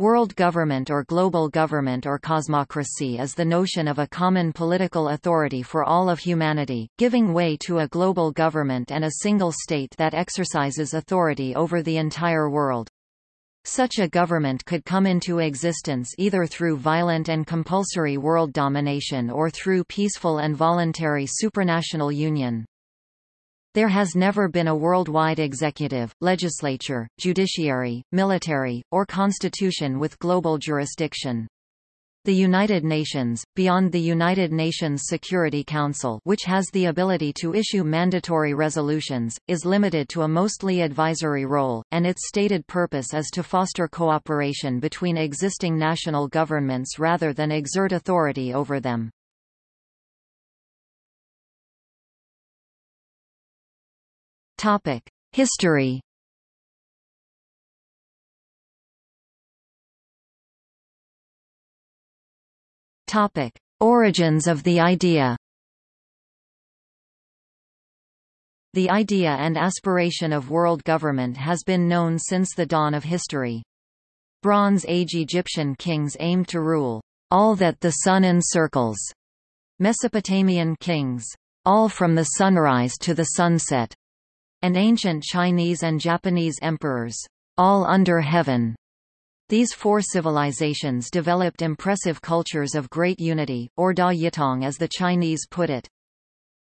World government or global government or cosmocracy is the notion of a common political authority for all of humanity, giving way to a global government and a single state that exercises authority over the entire world. Such a government could come into existence either through violent and compulsory world domination or through peaceful and voluntary supranational union. There has never been a worldwide executive, legislature, judiciary, military, or constitution with global jurisdiction. The United Nations, beyond the United Nations Security Council which has the ability to issue mandatory resolutions, is limited to a mostly advisory role, and its stated purpose is to foster cooperation between existing national governments rather than exert authority over them. History. Topic: Origins of the idea. The idea and aspiration of world government has been known since the dawn of history. Bronze Age Egyptian kings aimed to rule all that the sun encircles. Mesopotamian kings, all from the sunrise to the sunset and ancient Chinese and Japanese emperors, all under heaven. These four civilizations developed impressive cultures of great unity, or Da Yitong as the Chinese put it.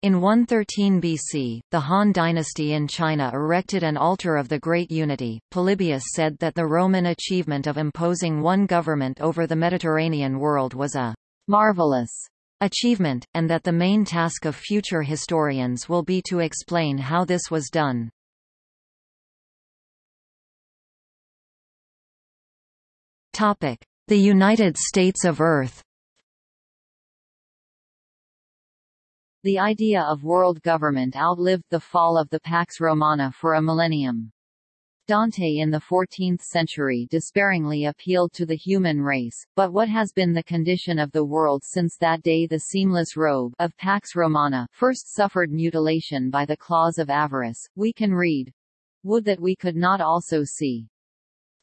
In 113 BC, the Han dynasty in China erected an altar of the Great Unity. Polybius said that the Roman achievement of imposing one government over the Mediterranean world was a marvelous achievement, and that the main task of future historians will be to explain how this was done. Topic: The United States of Earth The idea of world government outlived the fall of the Pax Romana for a millennium. Dante in the 14th century despairingly appealed to the human race, but what has been the condition of the world since that day the seamless robe of Pax Romana first suffered mutilation by the claws of avarice, we can read. Would that we could not also see.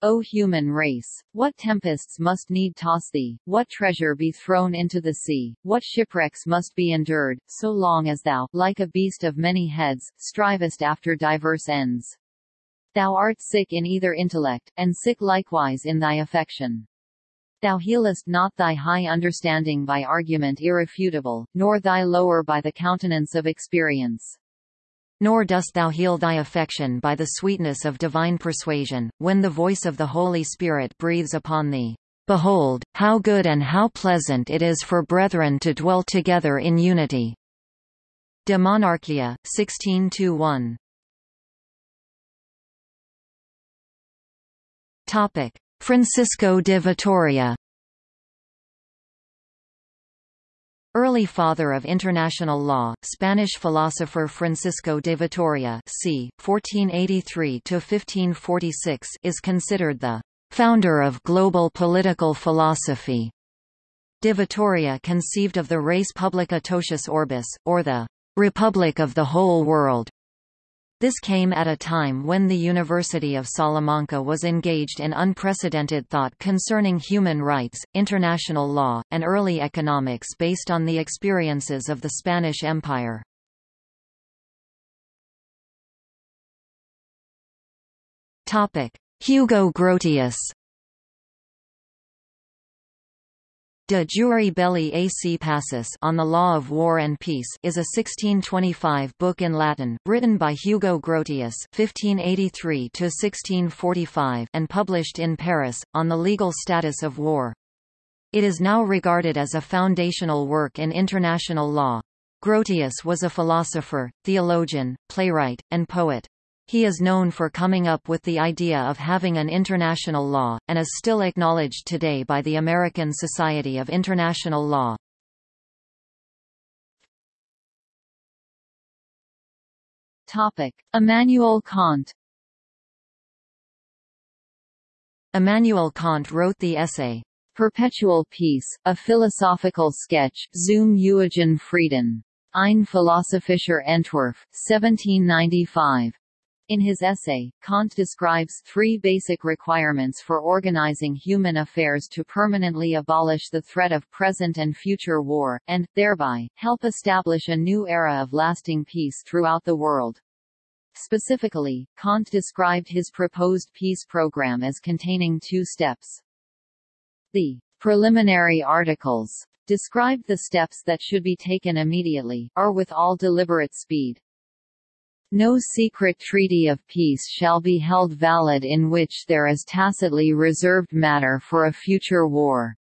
O human race, what tempests must need toss thee, what treasure be thrown into the sea, what shipwrecks must be endured, so long as thou, like a beast of many heads, strivest after diverse ends. Thou art sick in either intellect, and sick likewise in thy affection. Thou healest not thy high understanding by argument irrefutable, nor thy lower by the countenance of experience. Nor dost thou heal thy affection by the sweetness of divine persuasion, when the voice of the Holy Spirit breathes upon thee. Behold, how good and how pleasant it is for brethren to dwell together in unity. De Monarchia, 1621 Topic: Francisco de Vitoria Early father of international law, Spanish philosopher Francisco de Vitoria c. 1483–1546 is considered the founder of global political philosophy. De Vitoria conceived of the res publica totius orbis, or the republic of the whole world, this came at a time when the University of Salamanca was engaged in unprecedented thought concerning human rights, international law, and early economics based on the experiences of the Spanish Empire. Hugo Grotius De Jure Belli ac Pacis on the Law of War and Peace is a 1625 book in Latin, written by Hugo Grotius (1583–1645) and published in Paris, on the legal status of war. It is now regarded as a foundational work in international law. Grotius was a philosopher, theologian, playwright, and poet. He is known for coming up with the idea of having an international law, and is still acknowledged today by the American Society of International Law. Topic: Immanuel Kant. Immanuel Kant wrote the essay Perpetual Peace, a philosophical sketch, zum ewigen Frieden. Ein philosophischer Entwurf, 1795. In his essay, Kant describes three basic requirements for organizing human affairs to permanently abolish the threat of present and future war, and, thereby, help establish a new era of lasting peace throughout the world. Specifically, Kant described his proposed peace program as containing two steps. The preliminary articles described the steps that should be taken immediately, or with all deliberate speed. No secret treaty of peace shall be held valid in which there is tacitly reserved matter for a future war.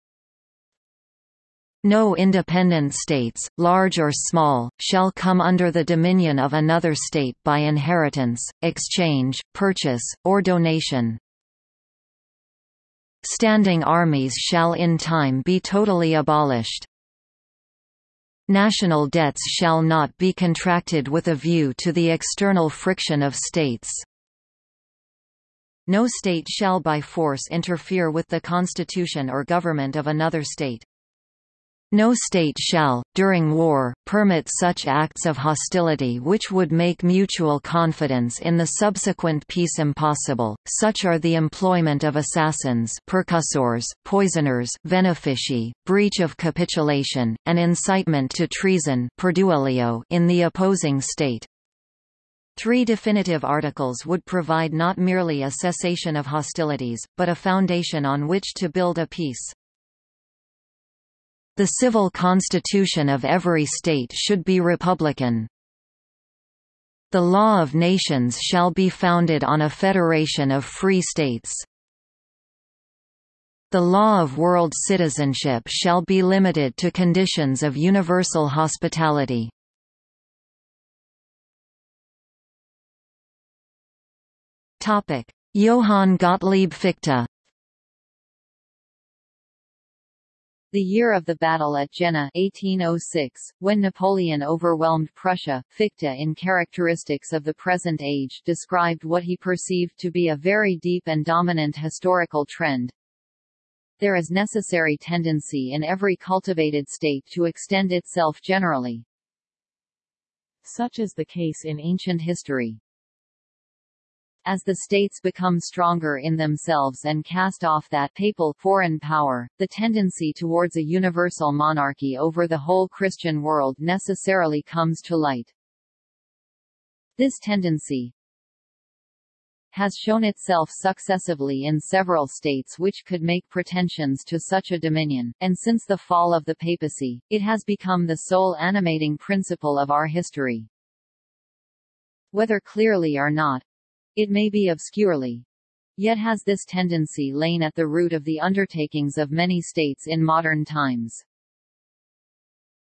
No independent states, large or small, shall come under the dominion of another state by inheritance, exchange, purchase, or donation. Standing armies shall in time be totally abolished. National debts shall not be contracted with a view to the external friction of states. No state shall by force interfere with the constitution or government of another state. No state shall, during war, permit such acts of hostility which would make mutual confidence in the subsequent peace impossible, such are the employment of assassins percussores, poisoners venefici, breach of capitulation, and incitement to treason in the opposing state. Three definitive articles would provide not merely a cessation of hostilities, but a foundation on which to build a peace. The civil constitution of every state should be republican. The law of nations shall be founded on a federation of free states. The law of world citizenship shall be limited to conditions of universal hospitality. Johann Gottlieb Fichte The year of the battle at Jena 1806, when Napoleon overwhelmed Prussia, Fichte in Characteristics of the Present Age described what he perceived to be a very deep and dominant historical trend. There is necessary tendency in every cultivated state to extend itself generally. Such is the case in ancient history. As the states become stronger in themselves and cast off that papal foreign power, the tendency towards a universal monarchy over the whole Christian world necessarily comes to light. This tendency has shown itself successively in several states which could make pretensions to such a dominion, and since the fall of the papacy, it has become the sole animating principle of our history. Whether clearly or not, it may be obscurely. Yet has this tendency lain at the root of the undertakings of many states in modern times.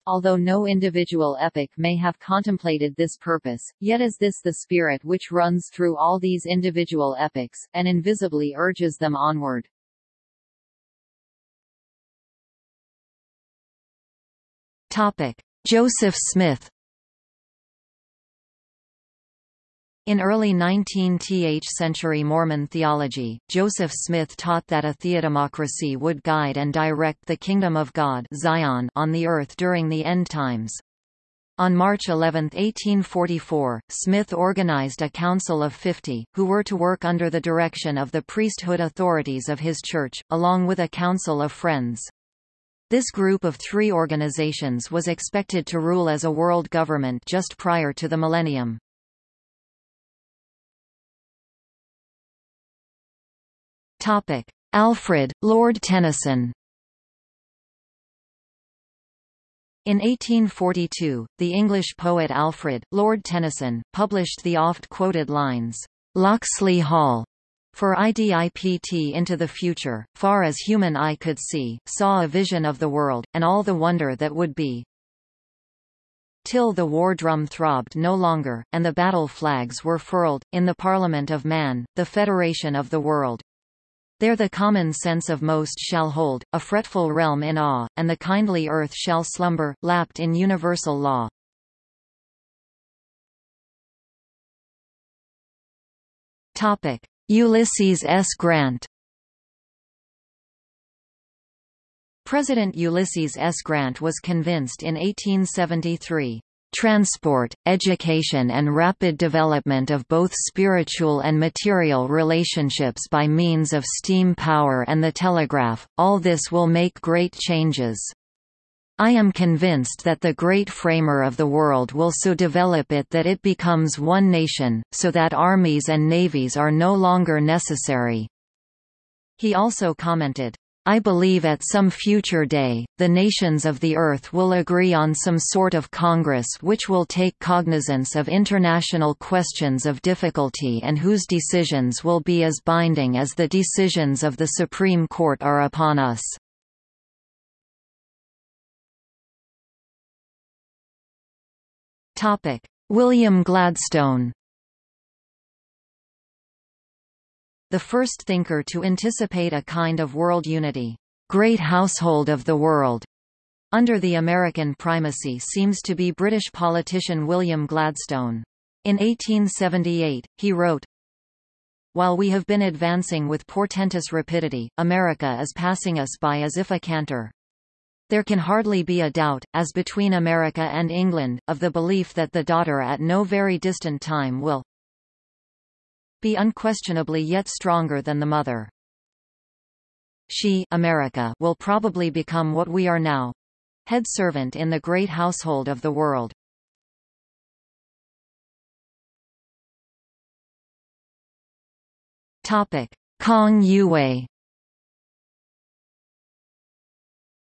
Although no individual epic may have contemplated this purpose, yet is this the spirit which runs through all these individual epics, and invisibly urges them onward. Joseph Smith In early 19th century Mormon theology, Joseph Smith taught that a theodemocracy would guide and direct the Kingdom of God Zion on the earth during the end times. On March 11, 1844, Smith organized a council of 50, who were to work under the direction of the priesthood authorities of his church, along with a council of friends. This group of three organizations was expected to rule as a world government just prior to the millennium. Topic: Alfred, Lord Tennyson. In 1842, the English poet Alfred, Lord Tennyson, published the oft-quoted lines, "'Locksley Hall' for I dipt into the future, far as human eye could see, saw a vision of the world, and all the wonder that would be. Till the war drum throbbed no longer, and the battle flags were furled, in the Parliament of Man, the Federation of the World. There the common sense of most shall hold, a fretful realm in awe, and the kindly earth shall slumber, lapped in universal law. Topic. Ulysses S. Grant President Ulysses S. Grant was convinced in 1873 transport, education and rapid development of both spiritual and material relationships by means of steam power and the telegraph, all this will make great changes. I am convinced that the great framer of the world will so develop it that it becomes one nation, so that armies and navies are no longer necessary." He also commented, I believe at some future day, the nations of the earth will agree on some sort of congress which will take cognizance of international questions of difficulty and whose decisions will be as binding as the decisions of the Supreme Court are upon us. William Gladstone the first thinker to anticipate a kind of world unity, great household of the world, under the American primacy seems to be British politician William Gladstone. In 1878, he wrote, While we have been advancing with portentous rapidity, America is passing us by as if a canter. There can hardly be a doubt, as between America and England, of the belief that the daughter at no very distant time will be unquestionably yet stronger than the mother. She America will probably become what we are now head servant in the great household of the world. Topic: Kong Yue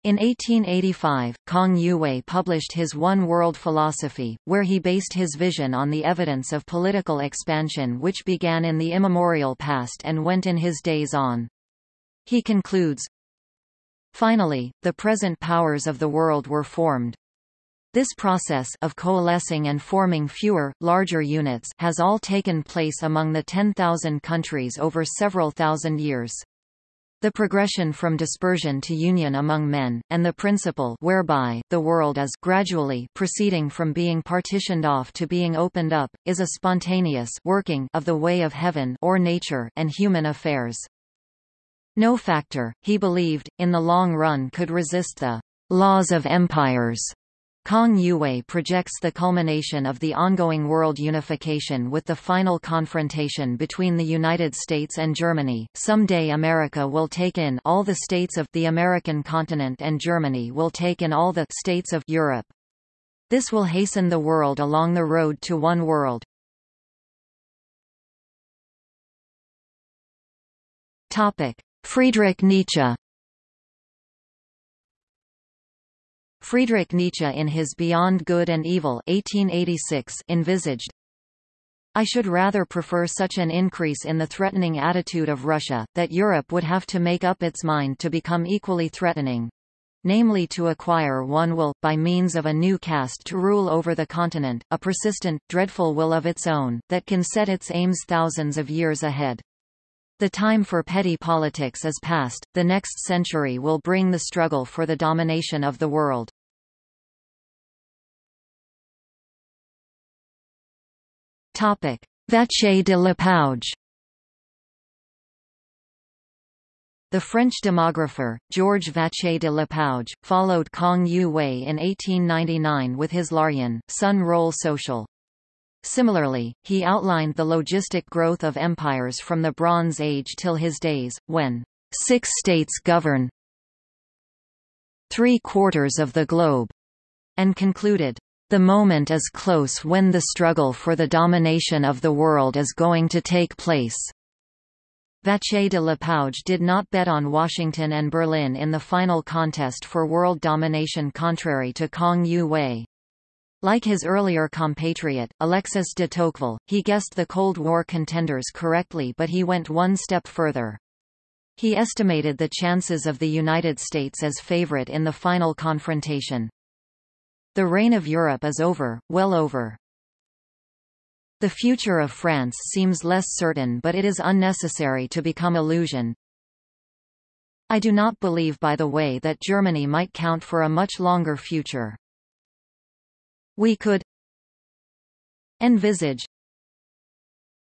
In 1885, Kong Yue published his One World Philosophy, where he based his vision on the evidence of political expansion which began in the immemorial past and went in his days on. He concludes, Finally, the present powers of the world were formed. This process of coalescing and forming fewer, larger units has all taken place among the 10,000 countries over several thousand years. The progression from dispersion to union among men, and the principle whereby the world is gradually proceeding from being partitioned off to being opened up, is a spontaneous working of the way of heaven or nature and human affairs. No factor, he believed, in the long run could resist the laws of empires Kong Yue projects the culmination of the ongoing world unification with the final confrontation between the United States and Germany. Someday America will take in all the states of the American continent and Germany will take in all the states of Europe. This will hasten the world along the road to one world. Topic: Friedrich Nietzsche Friedrich Nietzsche in his Beyond Good and Evil 1886 envisaged, I should rather prefer such an increase in the threatening attitude of Russia, that Europe would have to make up its mind to become equally threatening. Namely to acquire one will, by means of a new caste to rule over the continent, a persistent, dreadful will of its own, that can set its aims thousands of years ahead. The time for petty politics is past, the next century will bring the struggle for the domination of the world. Vacher de Lapouge. The French demographer, Georges Vacher de Lapouge, followed Kang Youwei in 1899 with his L'Aryen, Son Rôle Social. Similarly, he outlined the logistic growth of empires from the Bronze Age till his days, when six states govern three quarters of the globe, and concluded, the moment is close when the struggle for the domination of the world is going to take place. Vacher de Lapouge did not bet on Washington and Berlin in the final contest for world domination contrary to Kang Youwei. Like his earlier compatriot, Alexis de Tocqueville, he guessed the Cold War contenders correctly but he went one step further. He estimated the chances of the United States as favorite in the final confrontation. The reign of Europe is over, well over. The future of France seems less certain but it is unnecessary to become illusion. I do not believe by the way that Germany might count for a much longer future. We could envisage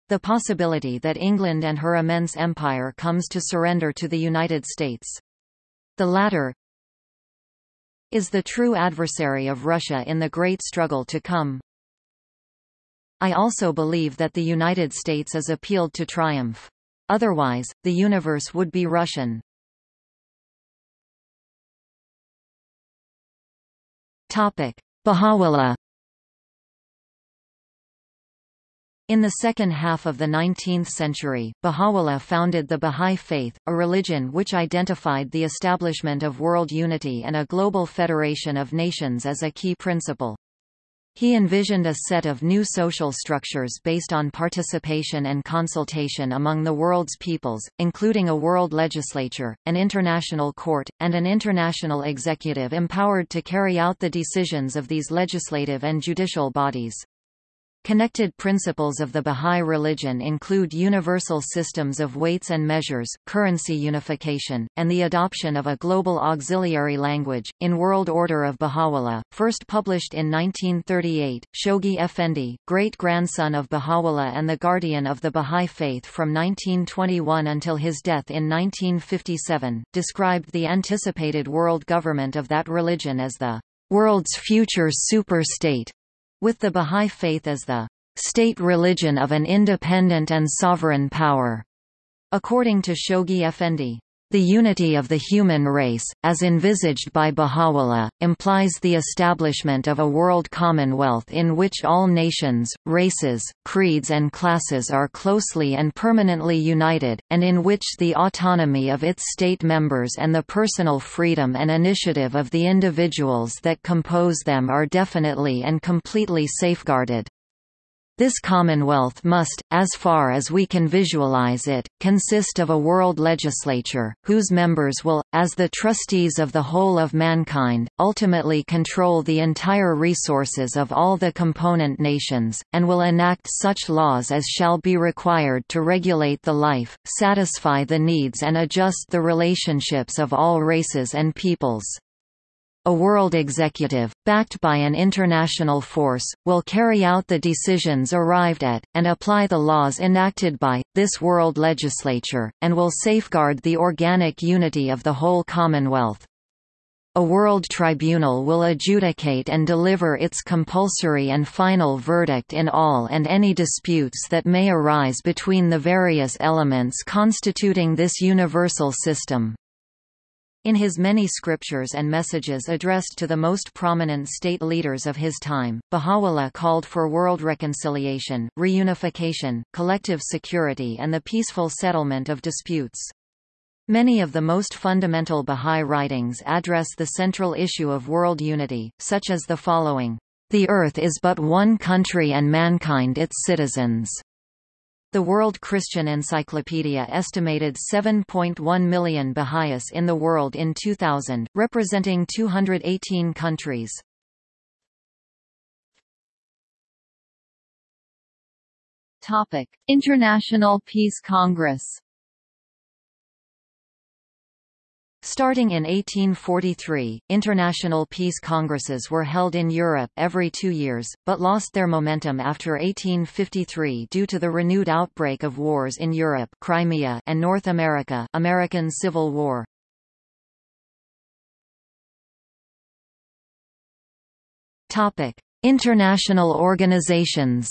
the possibility that England and her immense empire comes to surrender to the United States. The latter is the true adversary of Russia in the great struggle to come. I also believe that the United States is appealed to triumph. Otherwise, the universe would be Russian. Topic: Baha'u'llah In the second half of the 19th century, Baha'u'llah founded the Bahá'í Faith, a religion which identified the establishment of world unity and a global federation of nations as a key principle. He envisioned a set of new social structures based on participation and consultation among the world's peoples, including a world legislature, an international court, and an international executive empowered to carry out the decisions of these legislative and judicial bodies. Connected principles of the Bahá'í religion include universal systems of weights and measures, currency unification, and the adoption of a global auxiliary language. In World Order of Baha'u'llah, first published in 1938, Shoghi Effendi, great-grandson of Baha'u'llah and the guardian of the Bahá'í faith from 1921 until his death in 1957, described the anticipated world government of that religion as the world's future super-state with the Bahá'í Faith as the state religion of an independent and sovereign power. According to Shoghi Effendi, the unity of the human race, as envisaged by Baha'u'llah, implies the establishment of a world commonwealth in which all nations, races, creeds and classes are closely and permanently united, and in which the autonomy of its state members and the personal freedom and initiative of the individuals that compose them are definitely and completely safeguarded. This commonwealth must, as far as we can visualize it, consist of a world legislature, whose members will, as the trustees of the whole of mankind, ultimately control the entire resources of all the component nations, and will enact such laws as shall be required to regulate the life, satisfy the needs and adjust the relationships of all races and peoples. A world executive, backed by an international force, will carry out the decisions arrived at, and apply the laws enacted by, this world legislature, and will safeguard the organic unity of the whole Commonwealth. A world tribunal will adjudicate and deliver its compulsory and final verdict in all and any disputes that may arise between the various elements constituting this universal system. In his many scriptures and messages addressed to the most prominent state leaders of his time, Baha'u'llah called for world reconciliation, reunification, collective security and the peaceful settlement of disputes. Many of the most fundamental Bahá'í writings address the central issue of world unity, such as the following, "...the earth is but one country and mankind its citizens." The World Christian Encyclopedia estimated 7.1 million Baha'is in the world in 2000, representing 218 countries. Topic: International Peace Congress Starting in 1843, international peace congresses were held in Europe every two years, but lost their momentum after 1853 due to the renewed outbreak of wars in Europe Crimea and North America American Civil War. International organizations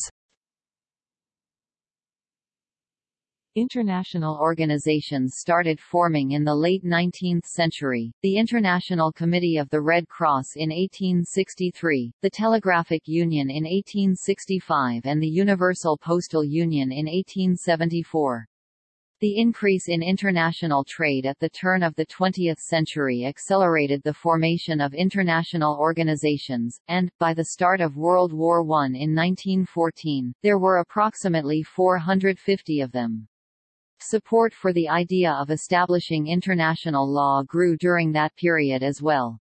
International organizations started forming in the late 19th century, the International Committee of the Red Cross in 1863, the Telegraphic Union in 1865 and the Universal Postal Union in 1874. The increase in international trade at the turn of the 20th century accelerated the formation of international organizations, and, by the start of World War I in 1914, there were approximately 450 of them. Support for the idea of establishing international law grew during that period as well.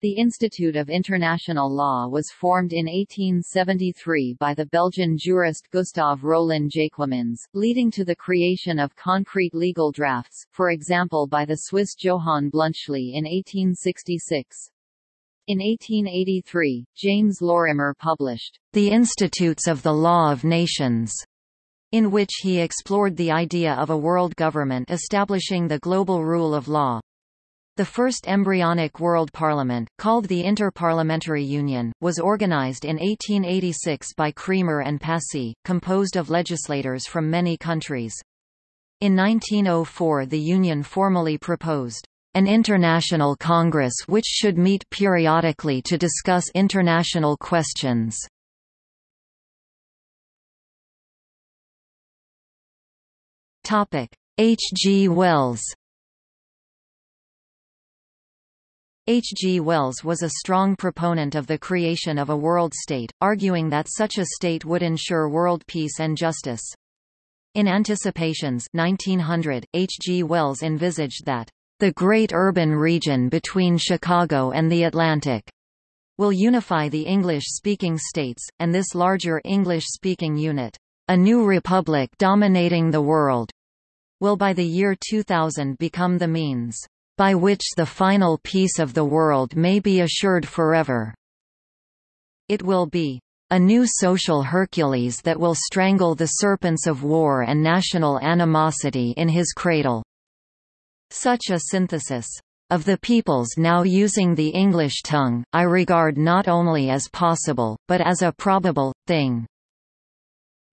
The Institute of International Law was formed in 1873 by the Belgian jurist Gustave Rolin-Jaequemyns, leading to the creation of concrete legal drafts, for example by the Swiss Johann Bluntschli in 1866. In 1883, James Lorimer published, The Institutes of the Law of Nations, in which he explored the idea of a world government establishing the global rule of law. The first embryonic World Parliament, called the Inter-Parliamentary Union, was organized in 1886 by Cremer and Passy, composed of legislators from many countries. In 1904 the Union formally proposed an international congress which should meet periodically to discuss international questions. H. G. Wells H. G. Wells was a strong proponent of the creation of a world state, arguing that such a state would ensure world peace and justice. In Anticipations 1900, H. G. Wells envisaged that, "...the great urban region between Chicago and the Atlantic," will unify the English-speaking states, and this larger English-speaking unit, "...a new republic dominating the world," will by the year 2000 become the means by which the final peace of the world may be assured forever. It will be a new social Hercules that will strangle the serpents of war and national animosity in his cradle. Such a synthesis of the peoples now using the English tongue, I regard not only as possible, but as a probable, thing.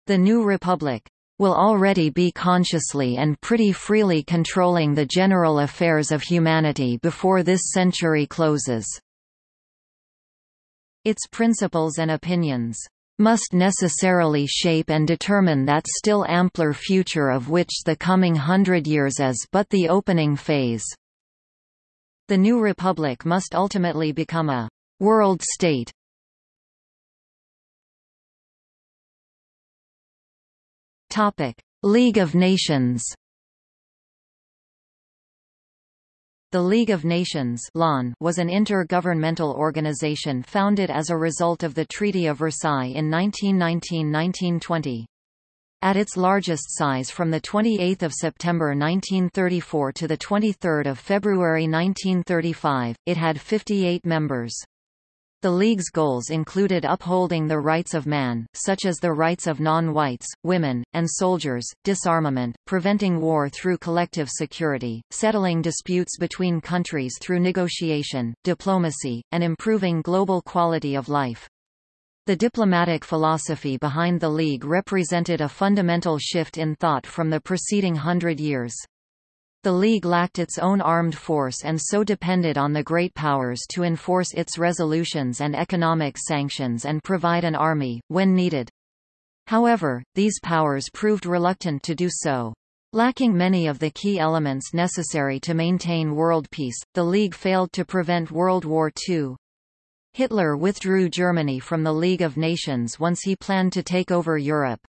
The new republic, will already be consciously and pretty freely controlling the general affairs of humanity before this century closes. Its principles and opinions must necessarily shape and determine that still ampler future of which the coming hundred years is but the opening phase. The new republic must ultimately become a world state, Topic: League of Nations. The League of Nations was an intergovernmental organization founded as a result of the Treaty of Versailles in 1919–1920. At its largest size from 28 September 1934 to 23 February 1935, it had 58 members. The League's goals included upholding the rights of man, such as the rights of non-whites, women, and soldiers, disarmament, preventing war through collective security, settling disputes between countries through negotiation, diplomacy, and improving global quality of life. The diplomatic philosophy behind the League represented a fundamental shift in thought from the preceding hundred years. The League lacked its own armed force and so depended on the great powers to enforce its resolutions and economic sanctions and provide an army, when needed. However, these powers proved reluctant to do so. Lacking many of the key elements necessary to maintain world peace, the League failed to prevent World War II. Hitler withdrew Germany from the League of Nations once he planned to take over Europe.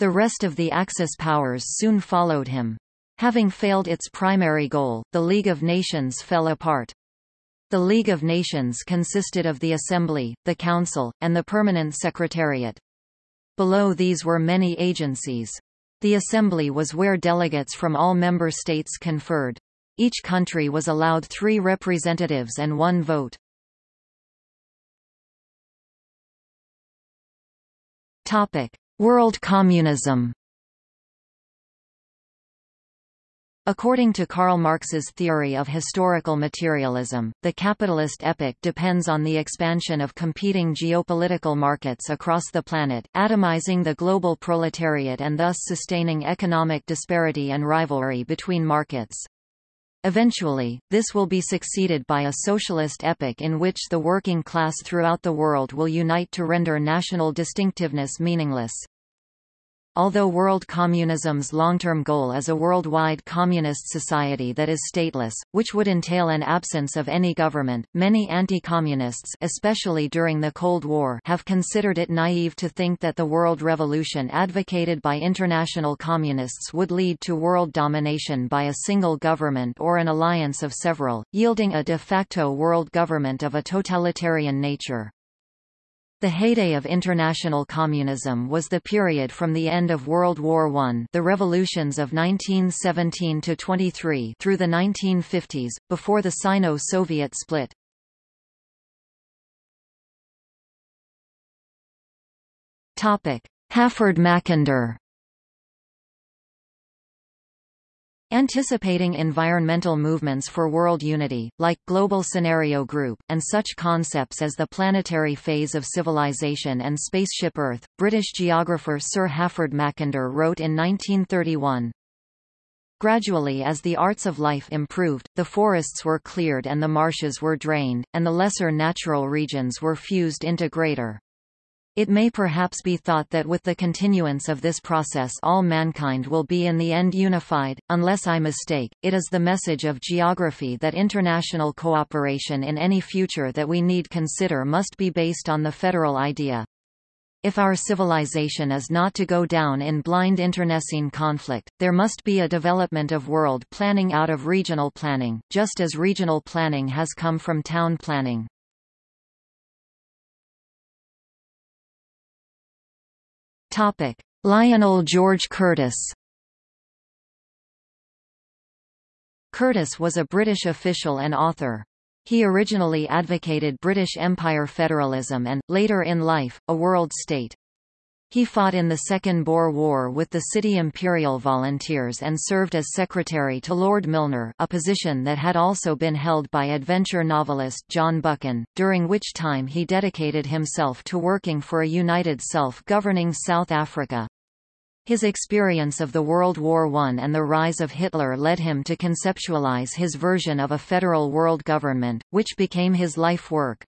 The rest of the Axis powers soon followed him. Having failed its primary goal, the League of Nations fell apart. The League of Nations consisted of the Assembly, the Council, and the Permanent Secretariat. Below these were many agencies. The Assembly was where delegates from all member states conferred. Each country was allowed three representatives and one vote. World Communism According to Karl Marx's theory of historical materialism, the capitalist epoch depends on the expansion of competing geopolitical markets across the planet, atomizing the global proletariat and thus sustaining economic disparity and rivalry between markets. Eventually, this will be succeeded by a socialist epoch in which the working class throughout the world will unite to render national distinctiveness meaningless. Although world communism's long-term goal is a worldwide communist society that is stateless, which would entail an absence of any government, many anti-communists especially during the Cold War have considered it naive to think that the world revolution advocated by international communists would lead to world domination by a single government or an alliance of several, yielding a de facto world government of a totalitarian nature. The heyday of international communism was the period from the end of World War I the revolutions of 1917–23 through the 1950s, before the Sino-Soviet split. Halford Anticipating environmental movements for world unity, like Global Scenario Group, and such concepts as the planetary phase of civilization and spaceship Earth, British geographer Sir Halford Mackinder wrote in 1931, Gradually as the arts of life improved, the forests were cleared and the marshes were drained, and the lesser natural regions were fused into greater. It may perhaps be thought that with the continuance of this process all mankind will be in the end unified, unless I mistake, it is the message of geography that international cooperation in any future that we need consider must be based on the federal idea. If our civilization is not to go down in blind internecine conflict, there must be a development of world planning out of regional planning, just as regional planning has come from town planning. Topic: Lionel George Curtis. Curtis was a British official and author. He originally advocated British Empire federalism and, later in life, a world state. He fought in the Second Boer War with the City Imperial Volunteers and served as secretary to Lord Milner a position that had also been held by adventure novelist John Buchan, during which time he dedicated himself to working for a united self-governing South Africa. His experience of the World War I and the rise of Hitler led him to conceptualize his version of a federal world government, which became his life work.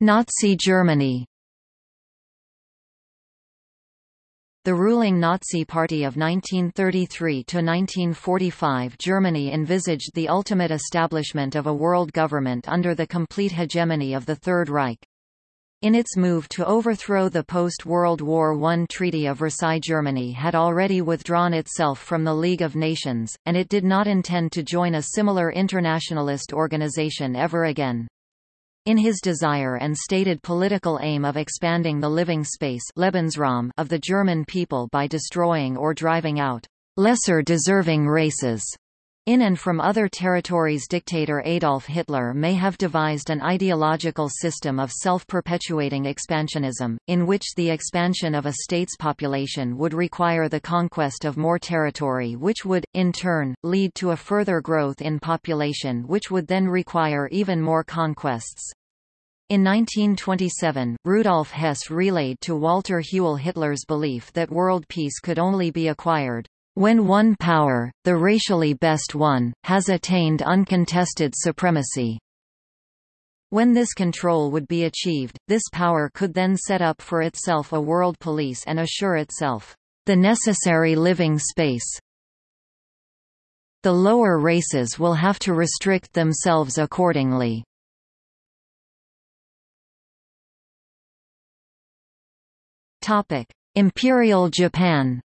Nazi Germany. The ruling Nazi Party of 1933 to 1945 Germany envisaged the ultimate establishment of a world government under the complete hegemony of the Third Reich. In its move to overthrow the post-World War I Treaty of Versailles Germany had already withdrawn itself from the League of Nations, and it did not intend to join a similar internationalist organization ever again. In his desire and stated political aim of expanding the living space Lebensraum of the German people by destroying or driving out lesser deserving races in and from other territories dictator Adolf Hitler may have devised an ideological system of self-perpetuating expansionism, in which the expansion of a state's population would require the conquest of more territory which would, in turn, lead to a further growth in population which would then require even more conquests. In 1927, Rudolf Hess relayed to Walter Hewell Hitler's belief that world peace could only be acquired when one power, the racially best one, has attained uncontested supremacy. When this control would be achieved, this power could then set up for itself a world police and assure itself the necessary living space. The lower races will have to restrict themselves accordingly. Topic: Imperial Japan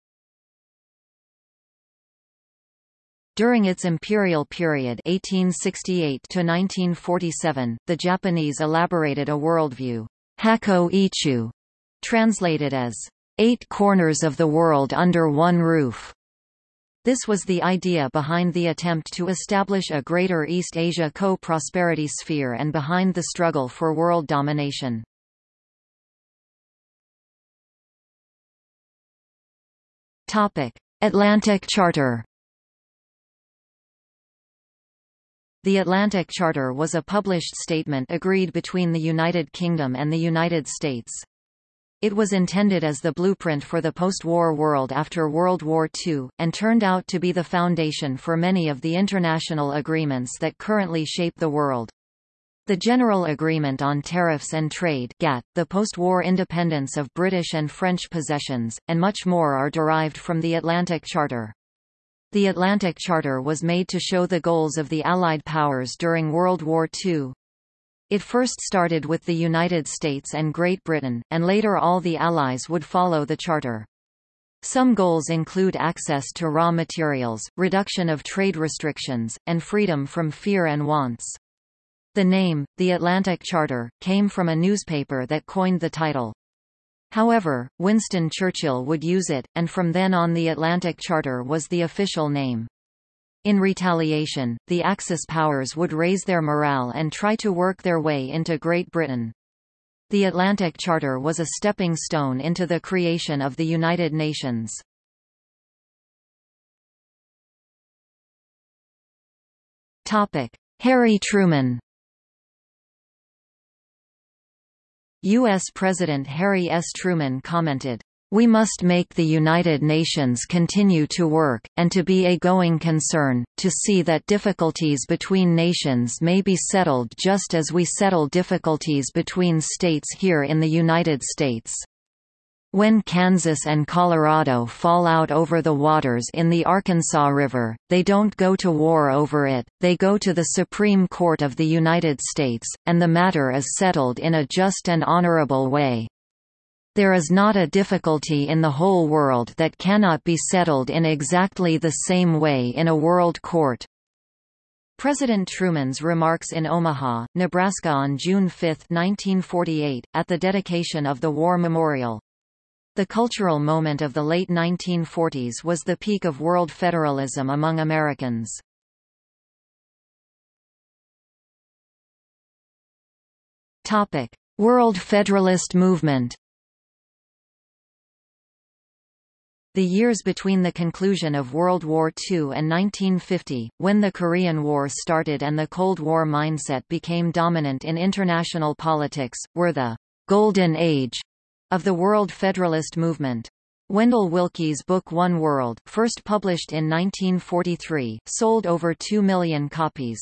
During its imperial period 1868 to 1947, the Japanese elaborated a worldview, Hakko Ichiu, translated as eight corners of the world under one roof. This was the idea behind the attempt to establish a Greater East Asia co-prosperity sphere and behind the struggle for world domination. Atlantic Charter The Atlantic Charter was a published statement agreed between the United Kingdom and the United States. It was intended as the blueprint for the post-war world after World War II, and turned out to be the foundation for many of the international agreements that currently shape the world. The General Agreement on Tariffs and Trade GATT, the post-war independence of British and French possessions, and much more are derived from the Atlantic Charter. The Atlantic Charter was made to show the goals of the Allied powers during World War II. It first started with the United States and Great Britain, and later all the Allies would follow the Charter. Some goals include access to raw materials, reduction of trade restrictions, and freedom from fear and wants. The name, the Atlantic Charter, came from a newspaper that coined the title. However, Winston Churchill would use it, and from then on the Atlantic Charter was the official name. In retaliation, the Axis powers would raise their morale and try to work their way into Great Britain. The Atlantic Charter was a stepping stone into the creation of the United Nations. Harry Truman U.S. President Harry S. Truman commented, we must make the United Nations continue to work, and to be a going concern, to see that difficulties between nations may be settled just as we settle difficulties between states here in the United States. When Kansas and Colorado fall out over the waters in the Arkansas River, they don't go to war over it, they go to the Supreme Court of the United States, and the matter is settled in a just and honorable way. There is not a difficulty in the whole world that cannot be settled in exactly the same way in a world court. President Truman's remarks in Omaha, Nebraska on June 5, 1948, at the dedication of the War Memorial. The cultural moment of the late 1940s was the peak of world federalism among Americans. Topic: World Federalist movement The years between the conclusion of World War II and 1950, when the Korean War started and the Cold War mindset became dominant in international politics, were the «golden age» of the World Federalist movement. Wendell Willkie's book One World, first published in 1943, sold over 2 million copies.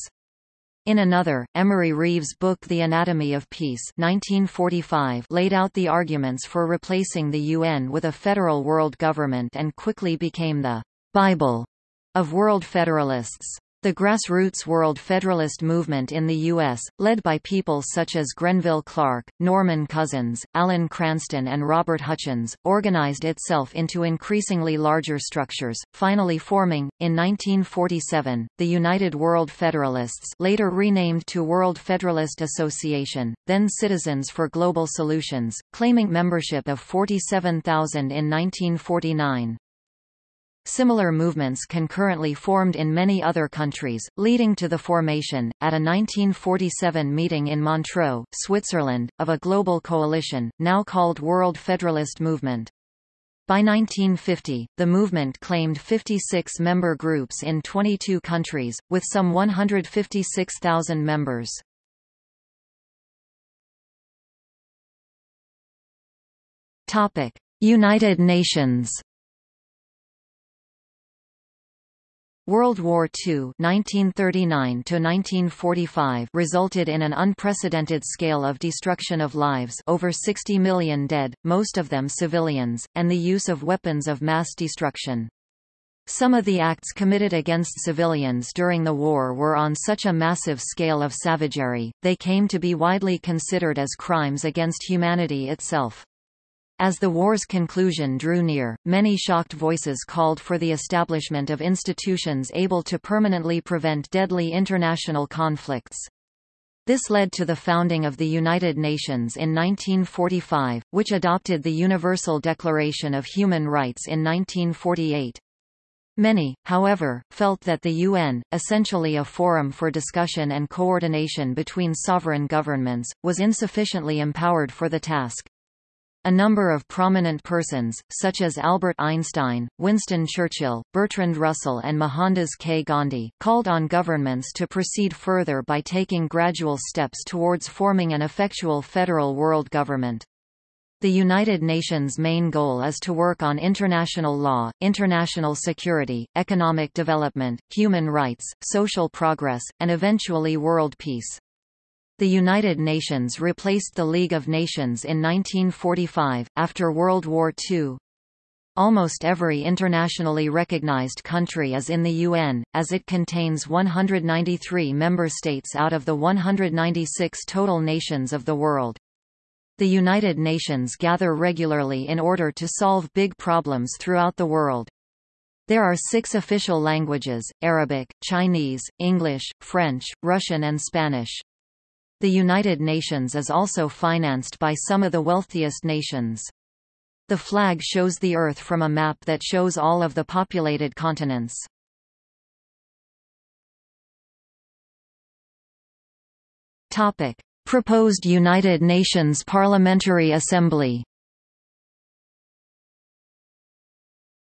In another, Emery Reves' book The Anatomy of Peace 1945 laid out the arguments for replacing the UN with a federal world government and quickly became the «Bible» of world federalists. The grassroots World Federalist movement in the U.S., led by people such as Grenville Clark, Norman Cousins, Alan Cranston and Robert Hutchins, organized itself into increasingly larger structures, finally forming, in 1947, the United World Federalists later renamed to World Federalist Association, then Citizens for Global Solutions, claiming membership of 47,000 in 1949. Similar movements concurrently formed in many other countries, leading to the formation, at a 1947 meeting in Montreux, Switzerland, of a global coalition, now called World Federalist Movement. By 1950, the movement claimed 56 member groups in 22 countries, with some 156,000 members. United Nations World War II (1939–1945) resulted in an unprecedented scale of destruction of lives over 60 million dead, most of them civilians, and the use of weapons of mass destruction. Some of the acts committed against civilians during the war were on such a massive scale of savagery, they came to be widely considered as crimes against humanity itself. As the war's conclusion drew near, many shocked voices called for the establishment of institutions able to permanently prevent deadly international conflicts. This led to the founding of the United Nations in 1945, which adopted the Universal Declaration of Human Rights in 1948. Many, however, felt that the UN, essentially a forum for discussion and coordination between sovereign governments, was insufficiently empowered for the task. A number of prominent persons, such as Albert Einstein, Winston Churchill, Bertrand Russell and Mohandas K. Gandhi, called on governments to proceed further by taking gradual steps towards forming an effectual federal world government. The United Nations' main goal is to work on international law, international security, economic development, human rights, social progress, and eventually world peace. The United Nations replaced the League of Nations in 1945, after World War II. Almost every internationally recognized country is in the UN, as it contains 193 member states out of the 196 total nations of the world. The United Nations gather regularly in order to solve big problems throughout the world. There are six official languages, Arabic, Chinese, English, French, Russian and Spanish. The United Nations is also financed by some of the wealthiest nations. The flag shows the Earth from a map that shows all of the populated continents. Proposed United Nations Parliamentary Assembly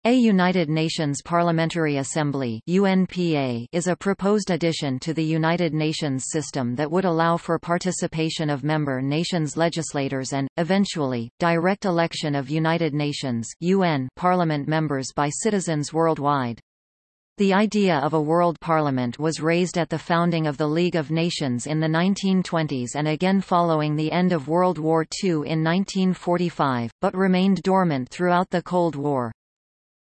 A United Nations Parliamentary Assembly UNPA is a proposed addition to the United Nations system that would allow for participation of member nations legislators and, eventually, direct election of United Nations UN Parliament members by citizens worldwide. The idea of a world parliament was raised at the founding of the League of Nations in the 1920s and again following the end of World War II in 1945, but remained dormant throughout the Cold War.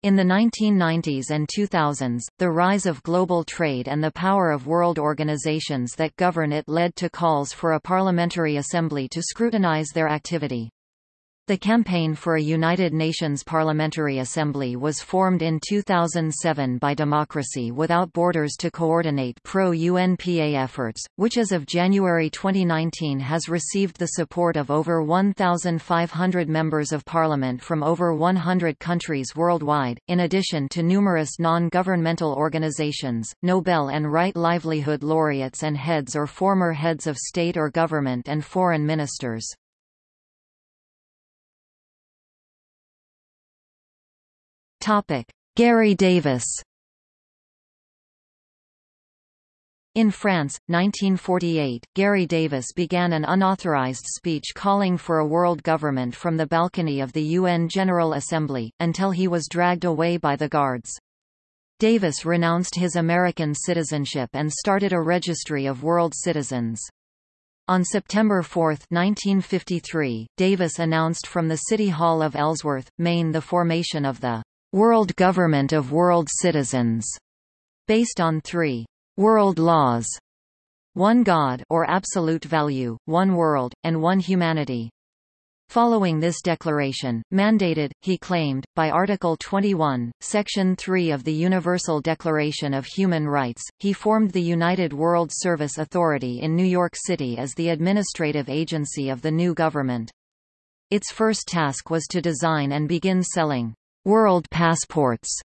In the 1990s and 2000s, the rise of global trade and the power of world organizations that govern it led to calls for a parliamentary assembly to scrutinize their activity. The Campaign for a United Nations Parliamentary Assembly was formed in 2007 by Democracy Without Borders to coordinate pro-UNPA efforts, which as of January 2019 has received the support of over 1,500 members of parliament from over 100 countries worldwide, in addition to numerous non-governmental organizations, Nobel and Right Livelihood laureates and heads or former heads of state or government and foreign ministers. Topic: Garry Davis. In France, 1948, Garry Davis began an unauthorized speech calling for a world government from the balcony of the UN General Assembly, until he was dragged away by the guards. Davis renounced his American citizenship and started a registry of world citizens. On September 4, 1953, Davis announced from the City Hall of Ellsworth, Maine the formation of the World Government of World Citizens, based on three world laws, one God or absolute value, one world, and one humanity. Following this declaration, mandated, he claimed, by Article 21, Section 3 of the Universal Declaration of Human Rights, he formed the United World Service Authority in New York City as the administrative agency of the new government. Its first task was to design and begin selling world passports,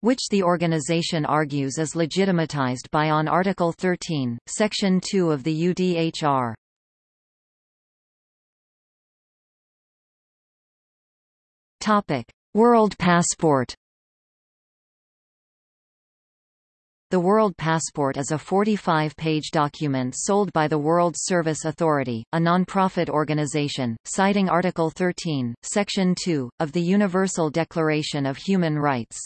which the organization argues is legitimatized by on Article 13, Section 2 of the UDHR. Topic: World Passport The World Passport is a 45-page document sold by the World Service Authority, a non-profit organization, citing Article 13, Section 2, of the Universal Declaration of Human Rights.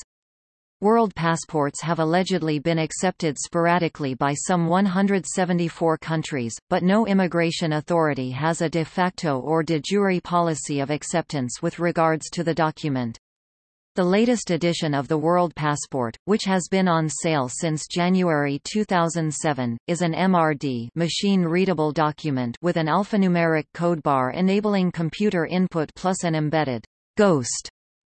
World passports have allegedly been accepted sporadically by some 174 countries, but no immigration authority has a de facto or de jure policy of acceptance with regards to the document. The latest edition of the World Passport, which has been on sale since January 2007, is an MRD machine-readable document with an alphanumeric code bar enabling computer input plus an embedded ghost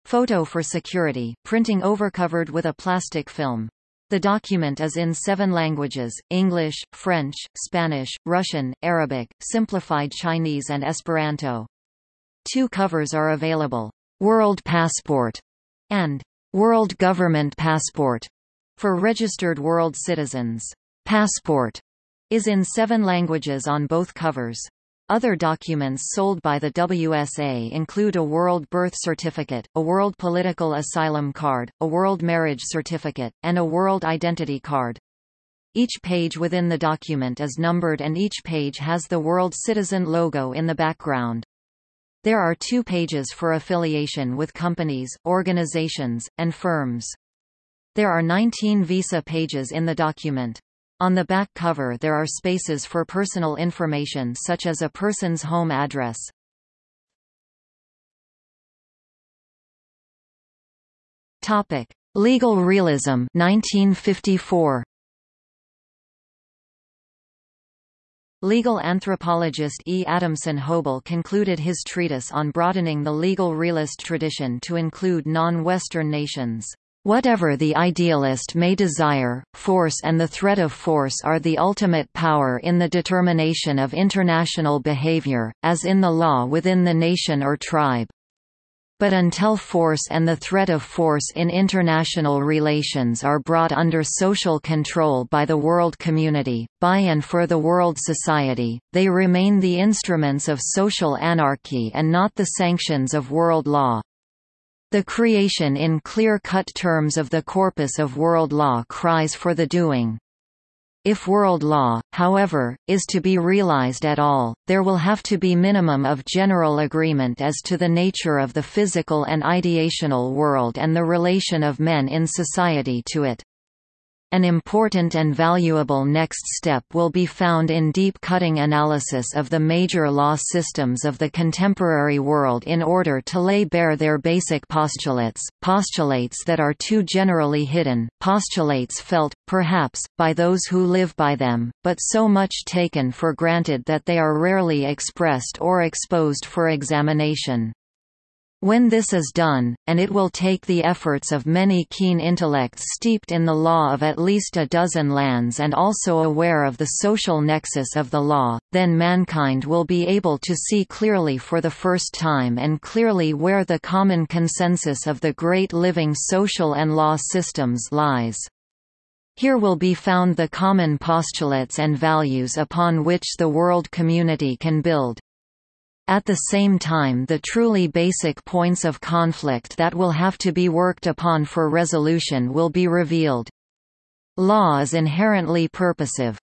photo for security, printing overcovered with a plastic film. The document is in seven languages, English, French, Spanish, Russian, Arabic, Simplified Chinese and Esperanto. Two covers are available. World Passport and World Government Passport for registered world citizens. Passport is in seven languages on both covers. Other documents sold by the WSA include a World Birth Certificate, a World Political Asylum Card, a World Marriage Certificate, and a World Identity Card. Each page within the document is numbered and each page has the World Citizen logo in the background. There are two pages for affiliation with companies, organizations, and firms. There are 19 visa pages in the document. On the back cover there are spaces for personal information such as a person's home address. Topic: Legal realism 1954. Legal anthropologist E. Adamson Hoebel concluded his treatise on broadening the legal realist tradition to include non-Western nations. Whatever the idealist may desire, force and the threat of force are the ultimate power in the determination of international behavior, as in the law within the nation or tribe. But until force and the threat of force in international relations are brought under social control by the world community, by and for the world society, they remain the instruments of social anarchy and not the sanctions of world law. The creation in clear-cut terms of the corpus of world law cries for the doing. If world law, however, is to be realized at all, there will have to be minimum of general agreement as to the nature of the physical and ideational world and the relation of men in society to it. An important and valuable next step will be found in deep-cutting analysis of the major law systems of the contemporary world in order to lay bare their basic postulates, postulates that are too generally hidden, postulates felt, perhaps, by those who live by them, but so much taken for granted that they are rarely expressed or exposed for examination. When this is done, and it will take the efforts of many keen intellects steeped in the law of at least a dozen lands and also aware of the social nexus of the law, then mankind will be able to see clearly for the first time and clearly where the common consensus of the great living social and law systems lies. Here will be found the common postulates and values upon which the world community can build. At the same time the truly basic points of conflict that will have to be worked upon for resolution will be revealed. Law is inherently purposive.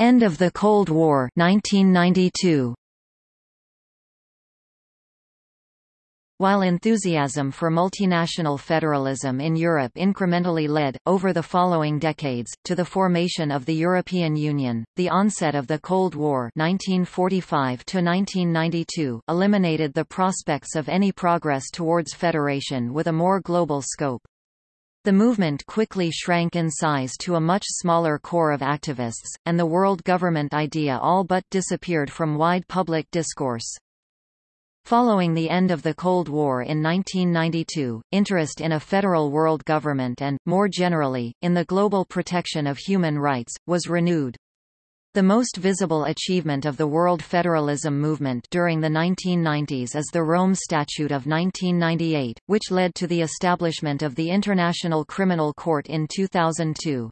End of the Cold War 1992. While enthusiasm for multinational federalism in Europe incrementally led, over the following decades, to the formation of the European Union, the onset of the Cold War 1945 eliminated the prospects of any progress towards federation with a more global scope. The movement quickly shrank in size to a much smaller core of activists, and the world government idea all but disappeared from wide public discourse. Following the end of the Cold War in 1992, interest in a federal world government and, more generally, in the global protection of human rights, was renewed. The most visible achievement of the world federalism movement during the 1990s is the Rome Statute of 1998, which led to the establishment of the International Criminal Court in 2002.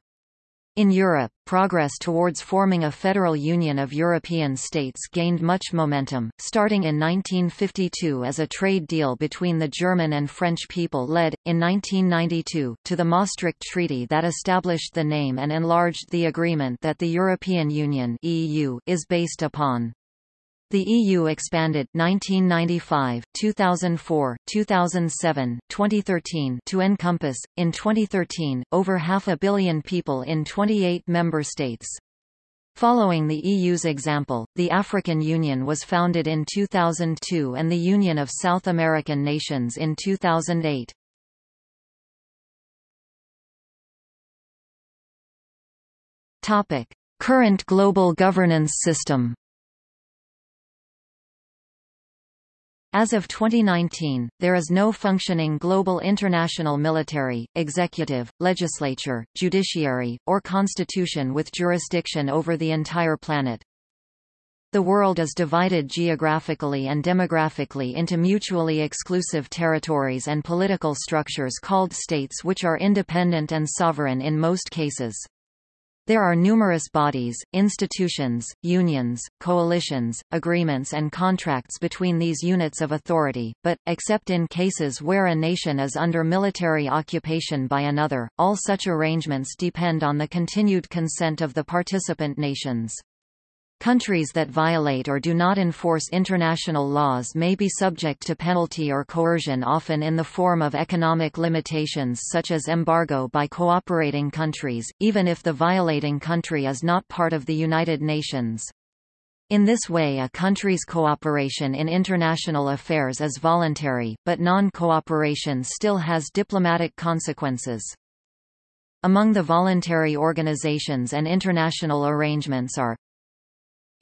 In Europe, progress towards forming a federal union of European states gained much momentum, starting in 1952 as a trade deal between the German and French people led, in 1992, to the Maastricht Treaty that established the name and enlarged the agreement that the European Union EU is based upon. The EU expanded 1995, 2004, 2007, 2013 to encompass, in 2013, over half a billion people in 28 member states. Following the EU's example, the African Union was founded in 2002 and the Union of South American Nations in 2008. Topic: Current global governance system. As of 2019, there is no functioning global international military, executive, legislature, judiciary, or constitution with jurisdiction over the entire planet. The world is divided geographically and demographically into mutually exclusive territories and political structures called states which are independent and sovereign in most cases. There are numerous bodies, institutions, unions, coalitions, agreements and contracts between these units of authority, but, except in cases where a nation is under military occupation by another, all such arrangements depend on the continued consent of the participant nations. Countries that violate or do not enforce international laws may be subject to penalty or coercion often in the form of economic limitations such as embargo by cooperating countries, even if the violating country is not part of the United Nations. In this way a country's cooperation in international affairs is voluntary, but non-cooperation still has diplomatic consequences. Among the voluntary organizations and international arrangements are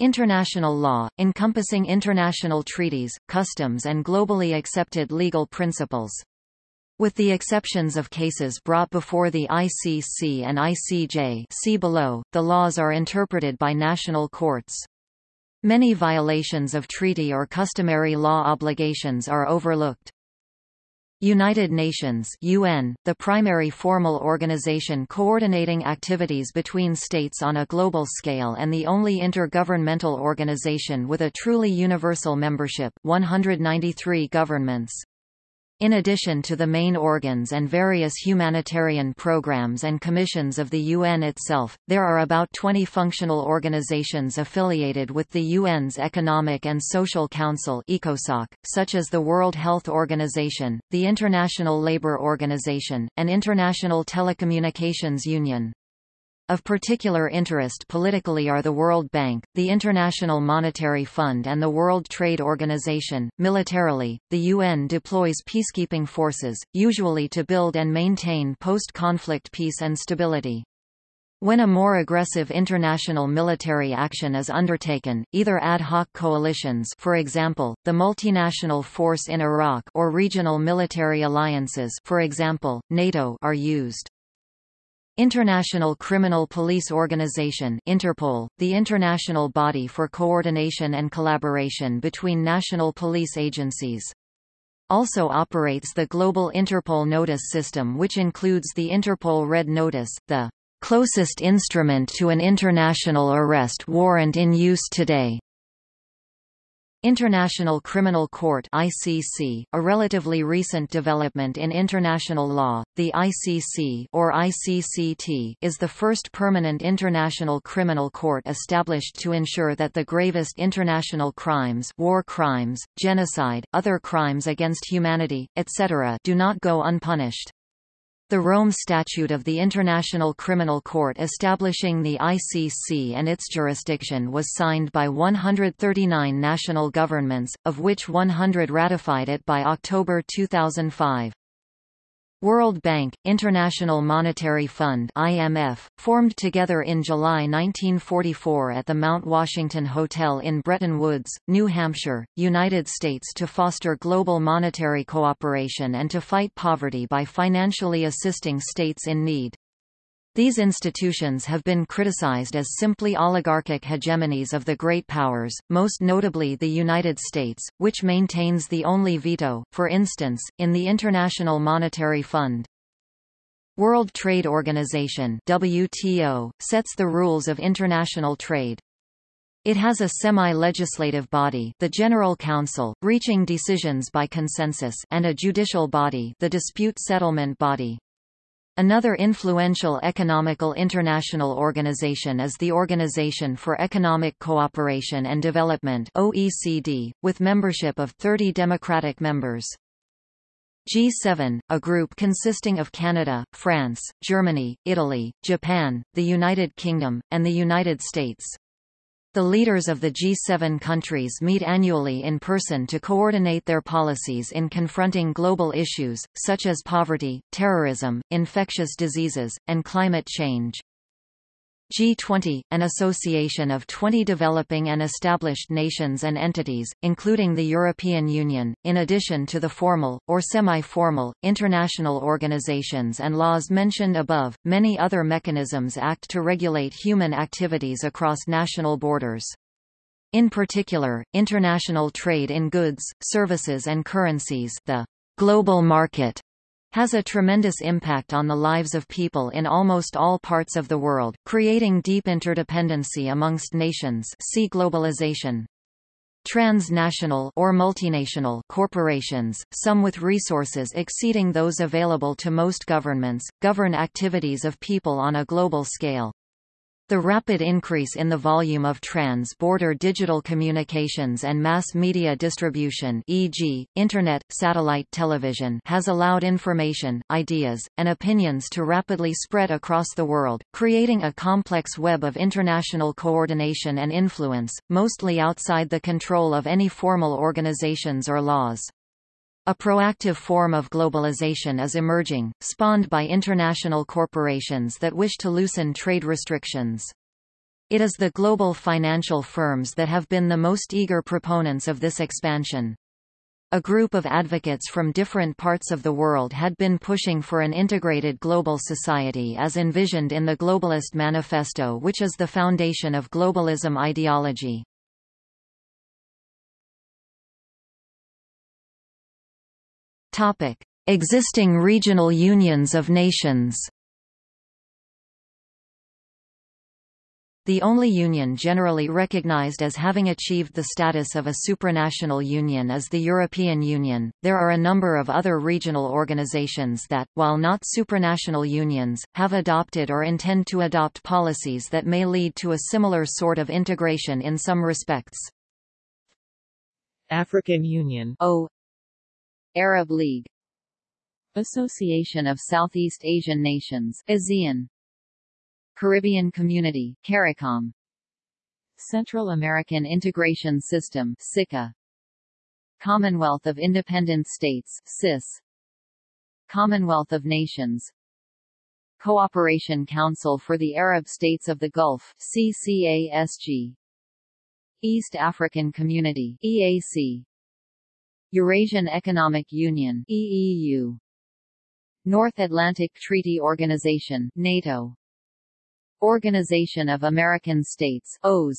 International law, encompassing international treaties, customs and globally accepted legal principles. With the exceptions of cases brought before the ICC and ICJ see below, the laws are interpreted by national courts. Many violations of treaty or customary law obligations are overlooked. United Nations UN, the primary formal organization coordinating activities between states on a global scale and the only intergovernmental organization with a truly universal membership 193 governments. In addition to the main organs and various humanitarian programs and commissions of the UN itself, there are about 20 functional organizations affiliated with the UN's Economic and Social Council ECOSOC, such as the World Health Organization, the International Labour Organization, and International Telecommunications Union. Of particular interest politically are the World Bank, the International Monetary Fund and the World Trade Organization. Militarily, the UN deploys peacekeeping forces, usually to build and maintain post-conflict peace and stability. When a more aggressive international military action is undertaken, either ad hoc coalitions for example, the multinational force in Iraq or regional military alliances for example, NATO are used. International Criminal Police Organization Interpol, the international body for coordination and collaboration between national police agencies. Also operates the Global Interpol Notice System which includes the Interpol Red Notice, the closest instrument to an international arrest warrant in use today. International Criminal Court ICC, a relatively recent development in international law, the ICC or ICCT is the first permanent international criminal court established to ensure that the gravest international crimes war crimes, genocide, other crimes against humanity, etc. do not go unpunished. The Rome Statute of the International Criminal Court establishing the ICC and its jurisdiction was signed by 139 national governments, of which 100 ratified it by October 2005. World Bank, International Monetary Fund IMF, formed together in July 1944 at the Mount Washington Hotel in Bretton Woods, New Hampshire, United States to foster global monetary cooperation and to fight poverty by financially assisting states in need. These institutions have been criticized as simply oligarchic hegemonies of the great powers, most notably the United States, which maintains the only veto, for instance, in the International Monetary Fund. World Trade Organization WTO, sets the rules of international trade. It has a semi-legislative body the General Council, reaching decisions by consensus and a judicial body the Dispute Settlement Body. Another influential economical international organization is the Organization for Economic Cooperation and Development OECD, with membership of 30 democratic members. G7, a group consisting of Canada, France, Germany, Italy, Japan, the United Kingdom, and the United States. The leaders of the G7 countries meet annually in person to coordinate their policies in confronting global issues, such as poverty, terrorism, infectious diseases, and climate change. G20, an association of 20 developing and established nations and entities, including the European Union, in addition to the formal, or semi-formal, international organizations and laws mentioned above, many other mechanisms act to regulate human activities across national borders. In particular, international trade in goods, services and currencies the global market has a tremendous impact on the lives of people in almost all parts of the world, creating deep interdependency amongst nations see globalization. Transnational or multinational corporations, some with resources exceeding those available to most governments, govern activities of people on a global scale. The rapid increase in the volume of trans-border digital communications and mass media distribution e.g., Internet, satellite television has allowed information, ideas, and opinions to rapidly spread across the world, creating a complex web of international coordination and influence, mostly outside the control of any formal organizations or laws. A proactive form of globalization is emerging, spawned by international corporations that wish to loosen trade restrictions. It is the global financial firms that have been the most eager proponents of this expansion. A group of advocates from different parts of the world had been pushing for an integrated global society as envisioned in the Globalist Manifesto which is the foundation of globalism ideology. Topic: Existing regional unions of nations. The only union generally recognized as having achieved the status of a supranational union is the European Union. There are a number of other regional organizations that, while not supranational unions, have adopted or intend to adopt policies that may lead to a similar sort of integration in some respects. African Union O Arab League. Association of Southeast Asian Nations ASEAN. Caribbean Community CARICOM. Central American Integration System SICA. Commonwealth of Independent States CIS. Commonwealth of Nations. Cooperation Council for the Arab States of the Gulf CCASG East African Community EAC Eurasian Economic Union EEU North Atlantic Treaty Organization NATO. Organization of American States OAS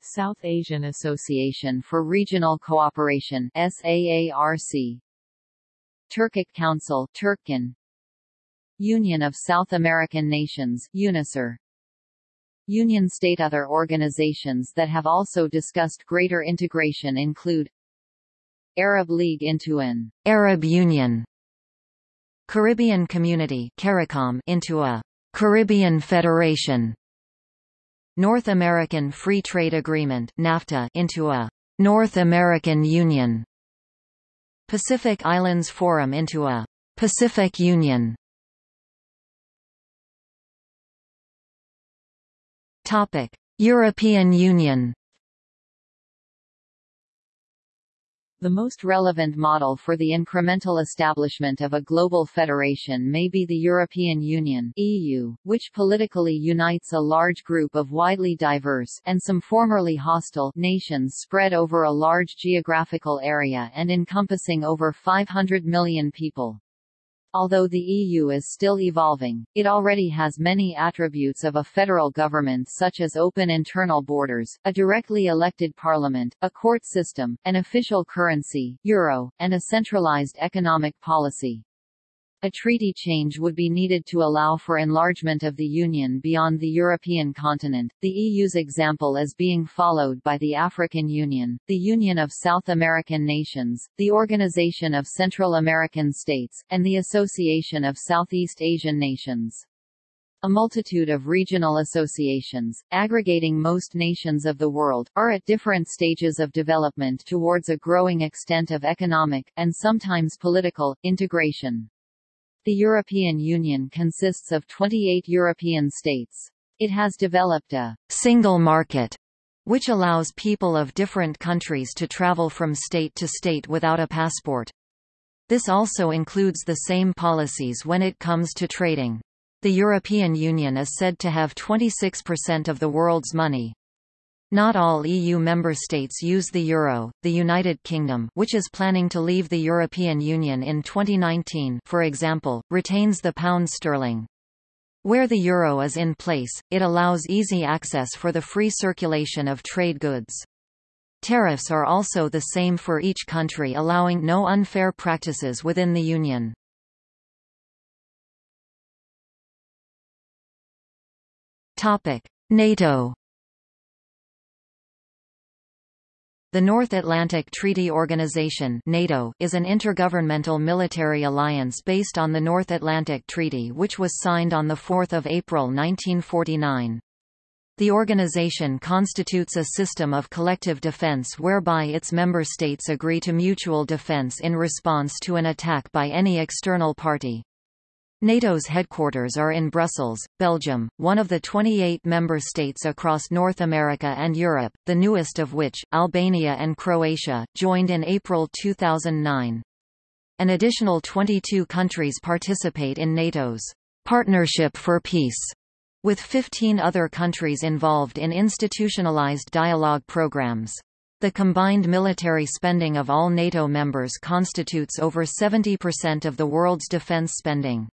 South Asian Association for Regional Cooperation SAARC Turkic Council Turkcon Union of South American Nations UNASUR. Union state Other organizations that have also discussed greater integration include Arab League into an Arab Union Caribbean Community CARICOM into a Caribbean Federation North American Free Trade Agreement NAFTA into a North American Union Pacific Islands Forum into a Pacific Union. Topic European Union The most relevant model for the incremental establishment of a global federation may be the European Union (EU), which politically unites a large group of widely diverse and some formerly hostile nations spread over a large geographical area and encompassing over 500 million people. Although the EU is still evolving, it already has many attributes of a federal government such as open internal borders, a directly elected parliament, a court system, an official currency, euro, and a centralized economic policy. A treaty change would be needed to allow for enlargement of the Union beyond the European continent, the EU's example is being followed by the African Union, the Union of South American Nations, the Organization of Central American States, and the Association of Southeast Asian Nations. A multitude of regional associations, aggregating most nations of the world, are at different stages of development towards a growing extent of economic, and sometimes political, integration. The European Union consists of 28 European states. It has developed a single market which allows people of different countries to travel from state to state without a passport. This also includes the same policies when it comes to trading. The European Union is said to have 26% of the world's money. Not all EU member states use the euro. The United Kingdom, which is planning to leave the European Union in 2019, for example, retains the pound sterling. Where the euro is in place, it allows easy access for the free circulation of trade goods. Tariffs are also the same for each country allowing no unfair practices within the Union. NATO The North Atlantic Treaty Organization NATO is an intergovernmental military alliance based on the North Atlantic Treaty which was signed on 4 April 1949. The organization constitutes a system of collective defense whereby its member states agree to mutual defense in response to an attack by any external party. NATO's headquarters are in Brussels, Belgium, one of the 28 member states across North America and Europe, the newest of which, Albania and Croatia, joined in April 2009. An additional 22 countries participate in NATO's Partnership for Peace, with 15 other countries involved in institutionalized dialogue programs. The combined military spending of all NATO members constitutes over 70% of the world's defense spending.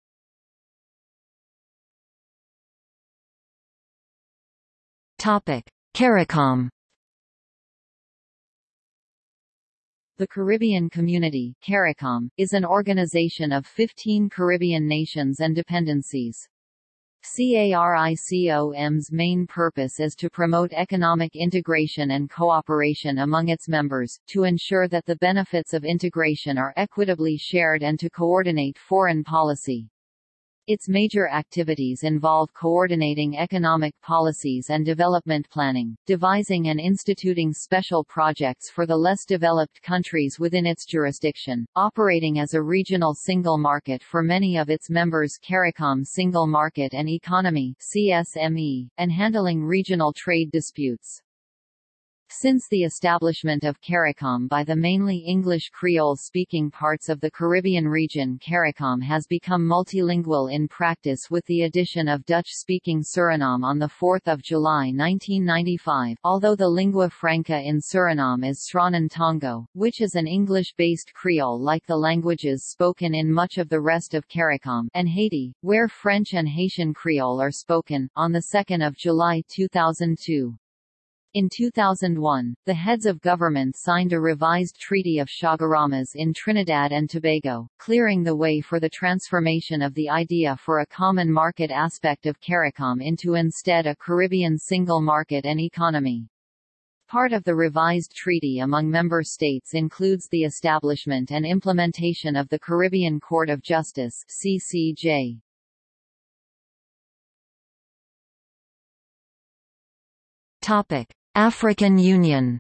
Topic: CARICOM The Caribbean Community CARICOM, is an organization of 15 Caribbean nations and dependencies. CARICOM's main purpose is to promote economic integration and cooperation among its members, to ensure that the benefits of integration are equitably shared and to coordinate foreign policy. Its major activities involve coordinating economic policies and development planning, devising and instituting special projects for the less developed countries within its jurisdiction, operating as a regional single market for many of its members CARICOM Single Market and Economy CSME, and handling regional trade disputes. Since the establishment of CARICOM by the mainly English Creole-speaking parts of the Caribbean region CARICOM has become multilingual in practice with the addition of Dutch-speaking Suriname on 4 July 1995 although the lingua franca in Suriname is Sranan Tongo, which is an English-based Creole like the languages spoken in much of the rest of CARICOM and Haiti, where French and Haitian Creole are spoken, on 2 July 2002. In 2001, the heads of government signed a revised Treaty of Chaguaramas in Trinidad and Tobago, clearing the way for the transformation of the idea for a common market aspect of CARICOM into instead a Caribbean single market and economy. Part of the revised treaty among member states includes the establishment and implementation of the Caribbean Court of Justice CCJ. Topic: African Union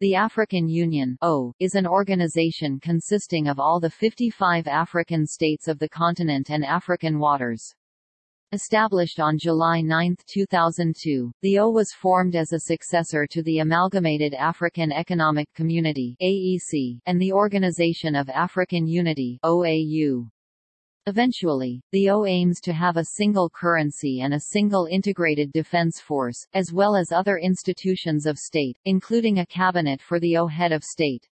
The African Union o, is an organization consisting of all the 55 African states of the continent and African waters. Established on July 9, 2002, the O was formed as a successor to the Amalgamated African Economic Community AEC, and the Organization of African Unity OAU. Eventually, the O aims to have a single currency and a single integrated defense force, as well as other institutions of state, including a cabinet for the O head of state.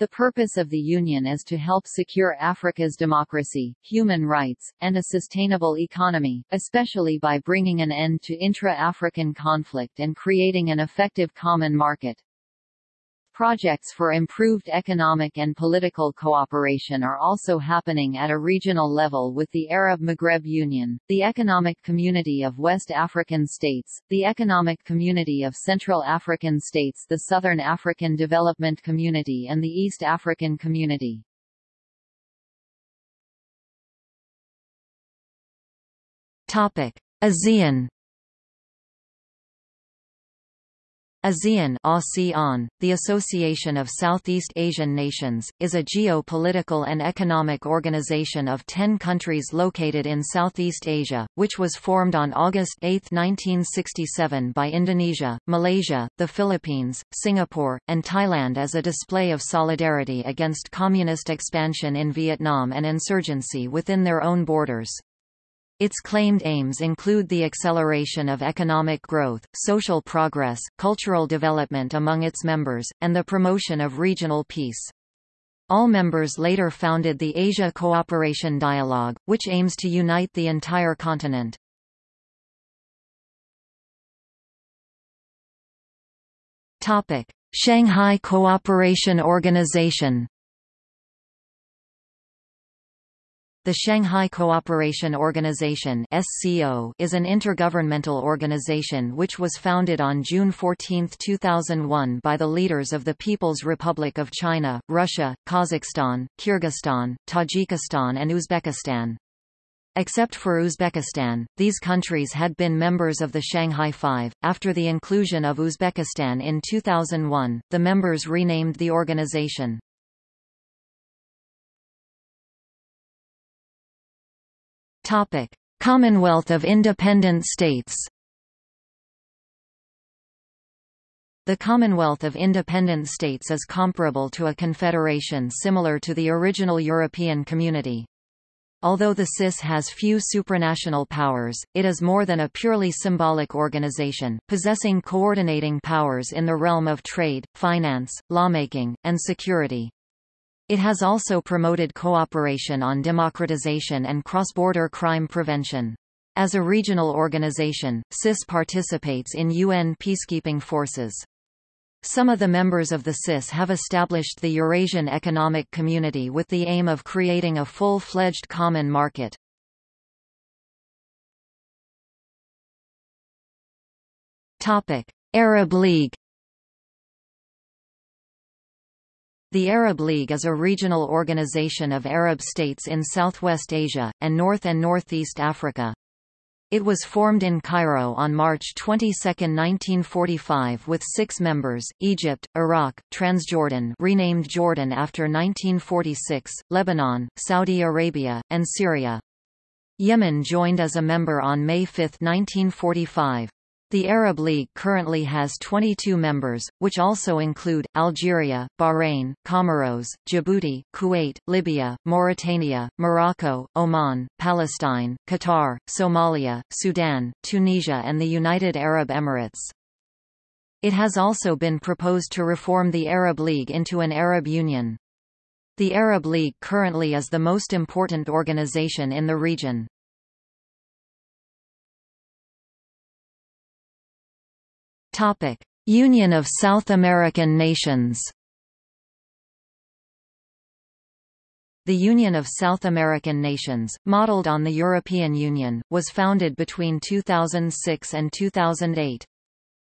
The purpose of the Union is to help secure Africa's democracy, human rights, and a sustainable economy, especially by bringing an end to intra-African conflict and creating an effective common market. Projects for improved economic and political cooperation are also happening at a regional level with the Arab Maghreb Union, the Economic Community of West African States, the Economic Community of Central African States the Southern African Development Community and the East African Community. ASEAN ASEAN the Association of Southeast Asian Nations, is a geo-political and economic organization of ten countries located in Southeast Asia, which was formed on August 8, 1967 by Indonesia, Malaysia, the Philippines, Singapore, and Thailand as a display of solidarity against communist expansion in Vietnam and insurgency within their own borders. Its claimed aims include the acceleration of economic growth, social progress, cultural development among its members, and the promotion of regional peace. All members later founded the Asia Cooperation Dialogue, which aims to unite the entire continent. Shanghai Cooperation Organization The Shanghai Cooperation Organization is an intergovernmental organization which was founded on June 14, 2001 by the leaders of the People's Republic of China, Russia, Kazakhstan, Kyrgyzstan, Tajikistan and Uzbekistan. Except for Uzbekistan, these countries had been members of the Shanghai Five. After the inclusion of Uzbekistan in 2001, the members renamed the organization. Topic: Commonwealth of Independent States. The Commonwealth of Independent States is comparable to a confederation similar to the original European Community. Although the CIS has few supranational powers, it is more than a purely symbolic organization, possessing coordinating powers in the realm of trade, finance, lawmaking, and security. It has also promoted cooperation on democratization and cross-border crime prevention. As a regional organization, CIS participates in UN peacekeeping forces. Some of the members of the CIS have established the Eurasian Economic Community with the aim of creating a full-fledged common market. Arab League The Arab League is a regional organization of Arab states in Southwest Asia, and North and Northeast Africa. It was formed in Cairo on March 22, 1945 with six members, Egypt, Iraq, Transjordan renamed Jordan after 1946, Lebanon, Saudi Arabia, and Syria. Yemen joined as a member on May 5, 1945. The Arab League currently has 22 members, which also include, Algeria, Bahrain, Comoros, Djibouti, Kuwait, Libya, Mauritania, Morocco, Oman, Palestine, Qatar, Somalia, Sudan, Tunisia and the United Arab Emirates. It has also been proposed to reform the Arab League into an Arab Union. The Arab League currently is the most important organization in the region. Topic: Union of South American Nations. The Union of South American Nations, modeled on the European Union, was founded between 2006 and 2008.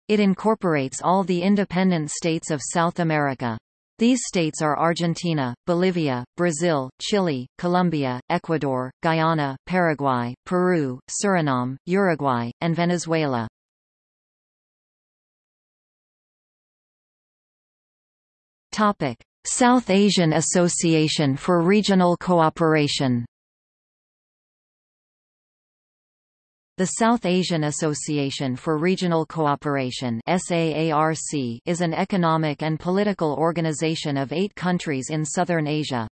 It incorporates all the independent states of South America. These states are Argentina, Bolivia, Brazil, Chile, Colombia, Ecuador, Guyana, Paraguay, Peru, Suriname, Uruguay, and Venezuela. Topic: South Asian Association for Regional Cooperation. The South Asian Association for Regional Cooperation is an economic and political organization of eight countries in southern Asia.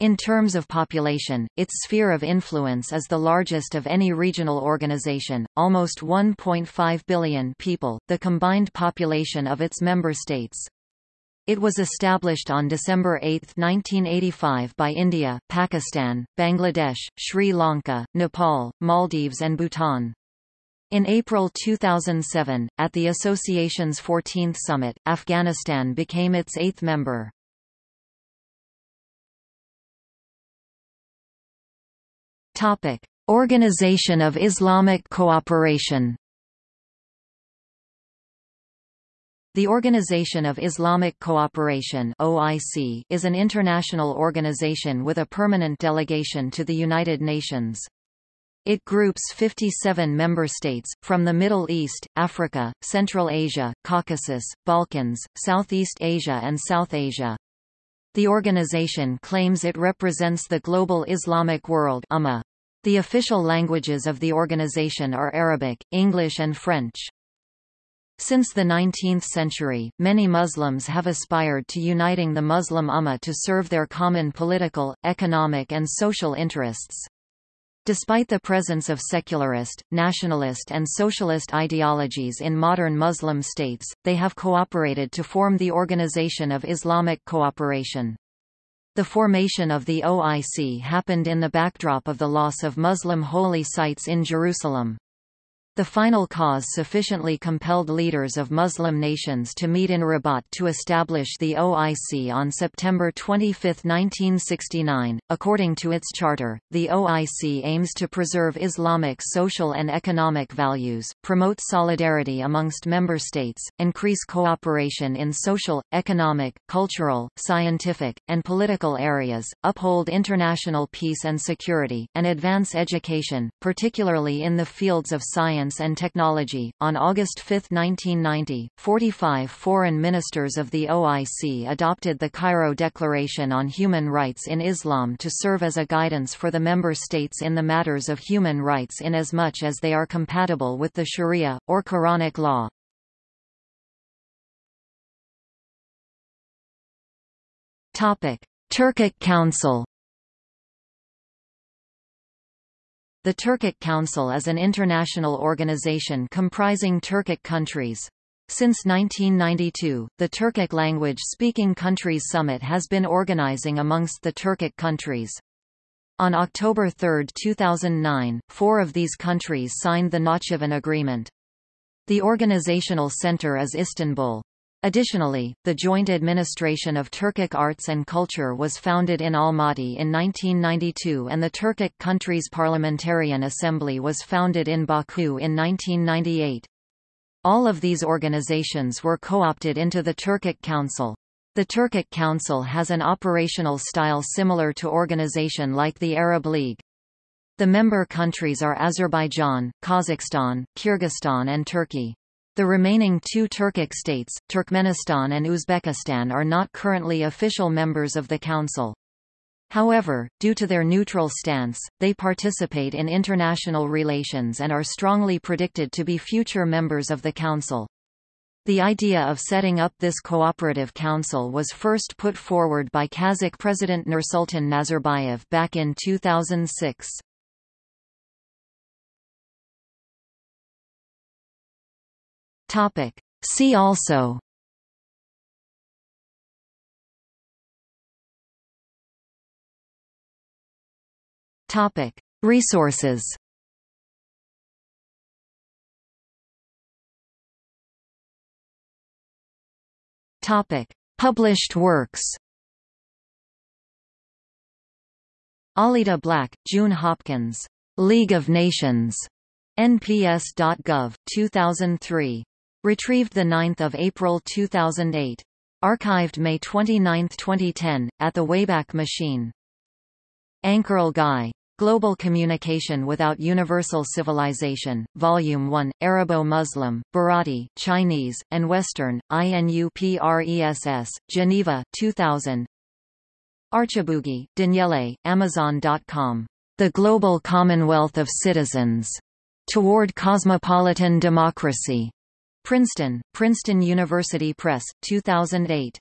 In terms of population, its sphere of influence is the largest of any regional organization, almost 1.5 billion people, the combined population of its member states. It was established on December 8, 1985 by India, Pakistan, Bangladesh, Sri Lanka, Nepal, Maldives and Bhutan. In April 2007, at the association's 14th summit, Afghanistan became its eighth member. Organization of Islamic Cooperation The Organization of Islamic Cooperation OIC is an international organization with a permanent delegation to the United Nations. It groups 57 member states, from the Middle East, Africa, Central Asia, Caucasus, Balkans, Southeast Asia and South Asia. The organization claims it represents the global Islamic world. The official languages of the organization are Arabic, English and French. Since the 19th century, many Muslims have aspired to uniting the Muslim Ummah to serve their common political, economic and social interests. Despite the presence of secularist, nationalist and socialist ideologies in modern Muslim states, they have cooperated to form the Organization of Islamic Cooperation. The formation of the OIC happened in the backdrop of the loss of Muslim holy sites in Jerusalem. The final cause sufficiently compelled leaders of Muslim nations to meet in Rabat to establish the OIC on September 25, 1969. According to its charter, the OIC aims to preserve Islamic social and economic values, promote solidarity amongst member states, increase cooperation in social, economic, cultural, scientific, and political areas, uphold international peace and security, and advance education, particularly in the fields of science Science and Technology. On August 5, 1990, 45 foreign ministers of the OIC adopted the Cairo Declaration on Human Rights in Islam to serve as a guidance for the member states in the matters of human rights in as much as they are compatible with the Sharia, or Quranic law. Turkic Council The Turkic Council is an international organization comprising Turkic countries. Since 1992, the Turkic language-speaking countries summit has been organizing amongst the Turkic countries. On October 3, 2009, four of these countries signed the Nakhchivan Agreement. The organizational center is Istanbul. Additionally, the Joint Administration of Turkic Arts and Culture was founded in Almaty in 1992 and the Turkic country's Parliamentarian Assembly was founded in Baku in 1998. All of these organizations were co-opted into the Turkic Council. The Turkic Council has an operational style similar to organization like the Arab League. The member countries are Azerbaijan, Kazakhstan, Kyrgyzstan and Turkey. The remaining two Turkic states, Turkmenistan and Uzbekistan are not currently official members of the Council. However, due to their neutral stance, they participate in international relations and are strongly predicted to be future members of the Council. The idea of setting up this cooperative council was first put forward by Kazakh President Nursultan Nazarbayev back in 2006. Topic. See also Topic. Resources Topic: Published works. Allida Black, June Hopkins. League of Nations. NPS.gov, 2003. Retrieved 9 April 2008. Archived May 29, 2010, at the Wayback Machine. Ankerl Guy. Global Communication Without Universal Civilization, Volume 1, Arabo-Muslim, Bharati, Chinese, and Western, INUPRESS, Geneva, 2000 Archibugi, Daniele, Amazon.com. The Global Commonwealth of Citizens. Toward Cosmopolitan Democracy. Princeton, Princeton University Press, 2008.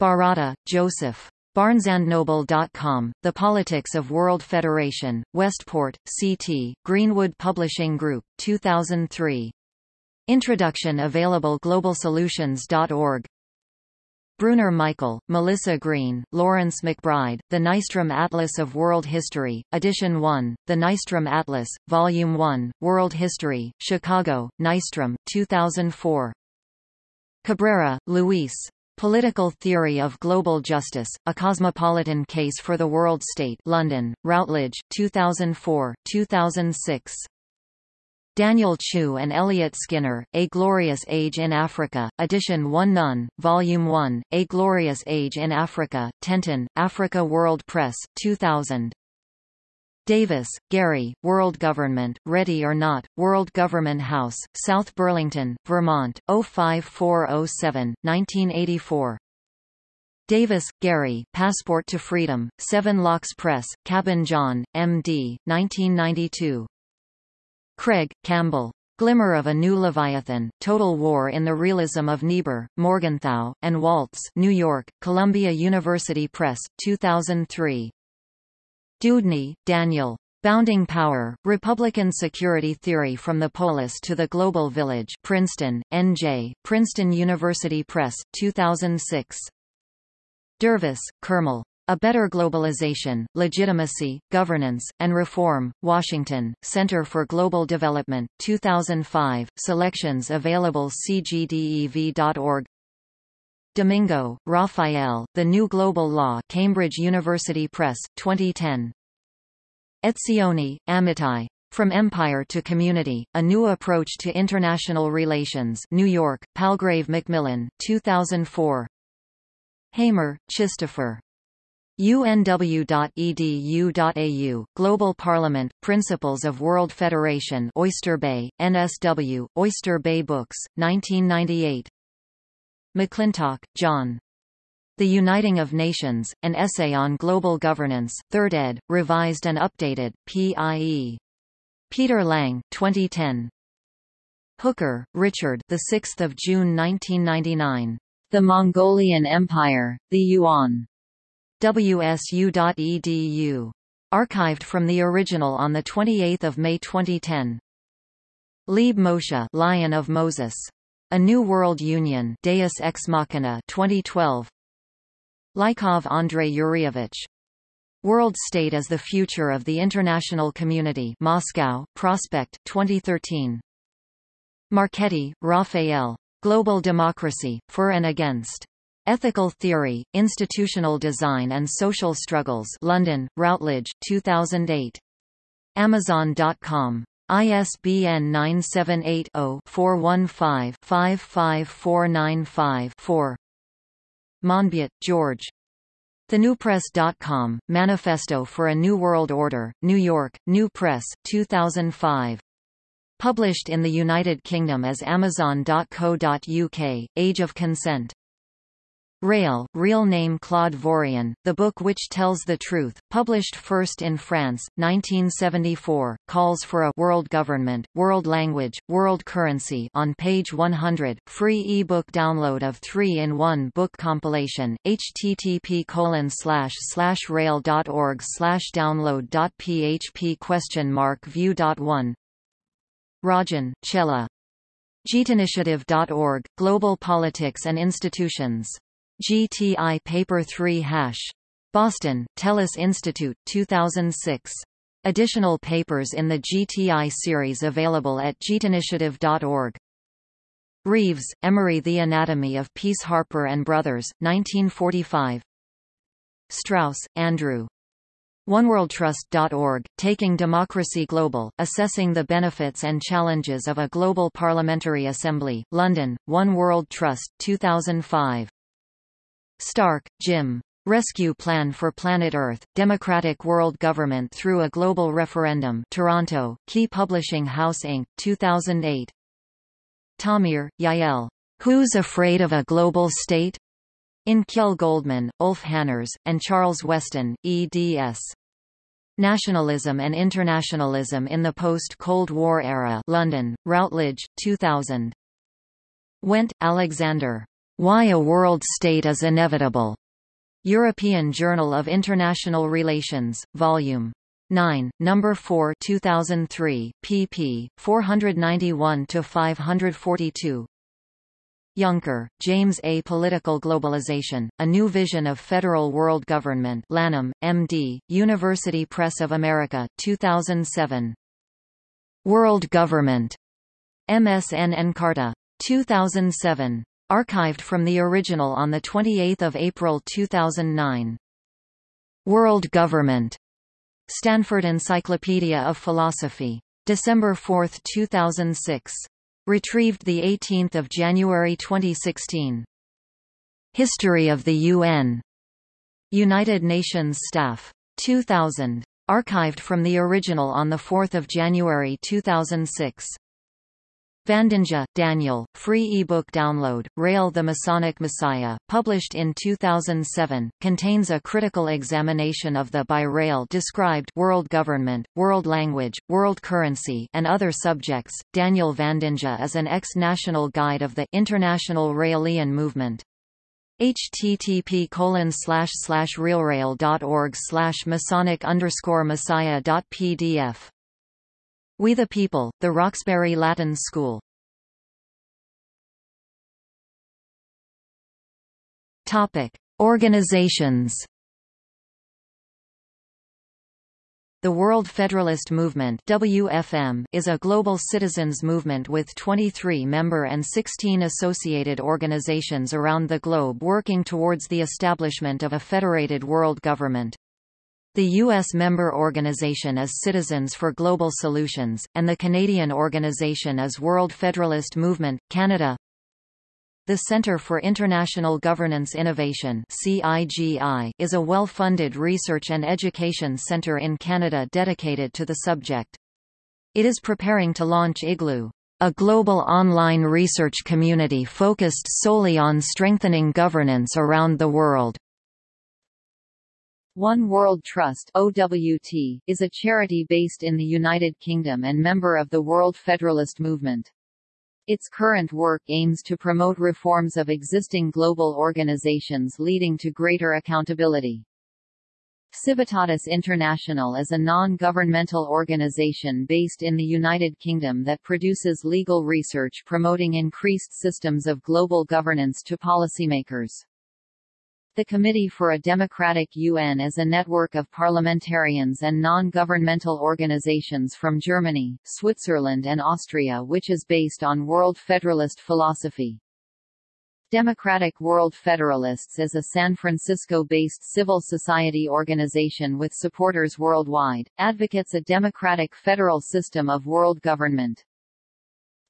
Baratta, Joseph. BarnesandNoble.com, The Politics of World Federation, Westport, CT, Greenwood Publishing Group, 2003. Introduction available globalsolutions.org Brunner Michael, Melissa Green, Lawrence McBride, The Nystrom Atlas of World History, Edition 1, The Nystrom Atlas, Volume 1, World History, Chicago, Nystrom, 2004. Cabrera, Luis, Political Theory of Global Justice, A Cosmopolitan Case for the World State London, Routledge, 2004, 2006. Daniel Chu and Elliot Skinner, A Glorious Age in Africa, Edition 1 None, Volume 1, A Glorious Age in Africa, Tenton, Africa World Press, 2000. Davis, Garry, World Government, Ready or Not, World Government House, South Burlington, Vermont, 05407, 1984. Davis, Garry, Passport to Freedom, Seven Locks Press, Cabin John, M.D., 1992. Craig, Campbell. Glimmer of a New Leviathan, Total War in the Realism of Niebuhr, Morgenthau, and Waltz New York, Columbia University Press, 2003. Deudney, Daniel. Bounding Power, Republican Security Theory from the Polis to the Global Village Princeton, N.J., Princeton University Press, 2006. Dervis, Kermel. A Better Globalization, Legitimacy, Governance, and Reform, Washington, Center for Global Development, 2005, selections available cgdev.org Domingo, Rafael, The New Global Law Cambridge University Press, 2010. Etzioni, Amitai. From Empire to Community, A New Approach to International Relations New York, Palgrave Macmillan, 2004. Hamer, Christopher. unw.edu.au, Global Parliament, Principles of World Federation Oyster Bay, NSW, Oyster Bay Books, 1998 McClintock, John. The Uniting of Nations, An Essay on Global Governance, 3rd ed., revised and updated, PIE. Peter Lang, 2010. Hooker, Richard the 6th of June 1999. The Mongolian Empire, the Yuan. WSU.edu. Archived from the original on the 28th of May 2010. Leib Moshe, Lion of Moses. A New World Union Deus Ex Machina 2012 Lykov Andrei Yuryevich World State as the Future of the International Community Moscow, Prospect 2013 Marchetti, Raphael Global Democracy, For and Against. Ethical Theory, Institutional Design and Social Struggles London, Routledge, 2008. Amazon.com. ISBN 978-0-415-55495-4 Monbiot, George. TheNewPress.com, Manifesto for a New World Order, New York, New Press, 2005. Published in the United Kingdom as Amazon.co.uk, Age of Consent. Raël, real name Claude Vorilhon, The Book Which Tells the Truth, published first in France, 1974, calls for a world government, world language, world currency on page 100, free ebook download of 3-in-1 book compilation, http colon slash slash rael.org slash download.php question mark view.1 Rajan, Chella. JITInitiative.org, Global Politics and Institutions. GTI Paper 3 hash. Boston, Tellus Institute, 2006. Additional papers in the GTI series available at JITInitiative.org. Reves, Emery The Anatomy of Peace Harper and Brothers, 1945. Strauss, Andrew. OneWorldTrust.org, Taking Democracy Global, Assessing the Benefits and Challenges of a Global Parliamentary Assembly, London, One World Trust, 2005. Stark, Jim. Rescue Plan for Planet Earth, Democratic World Government Through a Global Referendum Toronto, Key Publishing House Inc., 2008. Tamir, Yael. Who's Afraid of a Global State? In Kjell Goldmann, Ulf Hannerz, and Charles Westin, eds. Nationalism and Internationalism in the Post-Cold War Era London, Routledge, 2000. Wendt, Alexander. Why a World State is Inevitable. European Journal of International Relations, Volume 9, Number 4 2003, pp. 491–542 Yunker, James A. Political Globalization, A New Vision of Federal World Government Lanham, M.D., University Press of America, 2007. World Government. MSN Encarta. 2007. Archived from the original on 28 April 2009. World Government. Stanford Encyclopedia of Philosophy. December 4, 2006. Retrieved 18 January 2016. History of the UN. United Nations Staff. 2000. Archived from the original on 4 January 2006. Vandanja, Daniel, free ebook download, Raël the Masonic Messiah, published in 2007, contains a critical examination of the by Raël described world government, world language, world currency and other subjects. Daniel Vandanja is an ex-national guide of the International Raelian movement. http colon slash slash realrail.org slash masonic underscore messiah dot pdf we the People, the Roxbury Latin School. Topic: Organizations. The World Federalist Movement WFM is a global citizens movement with 23 member and 16 associated organizations around the globe working towards the establishment of a federated world government. The U.S. member organization is Citizens for Global Solutions, and the Canadian organization is World Federalist Movement, Canada. The Centre for International Governance Innovation is a well-funded research and education centre in Canada dedicated to the subject. It is preparing to launch IGLOO, a global online research community focused solely on strengthening governance around the world. One World Trust OWT, is a charity based in the United Kingdom and member of the World Federalist Movement. Its current work aims to promote reforms of existing global organizations leading to greater accountability. Civitatis International is a non-governmental organization based in the United Kingdom that produces legal research promoting increased systems of global governance to policymakers. The Committee for a Democratic UN is a network of parliamentarians and non-governmental organizations from Germany, Switzerland and Austria which is based on World Federalist philosophy. Democratic World Federalists is a San Francisco-based civil society organization with supporters worldwide, advocates a democratic federal system of world government.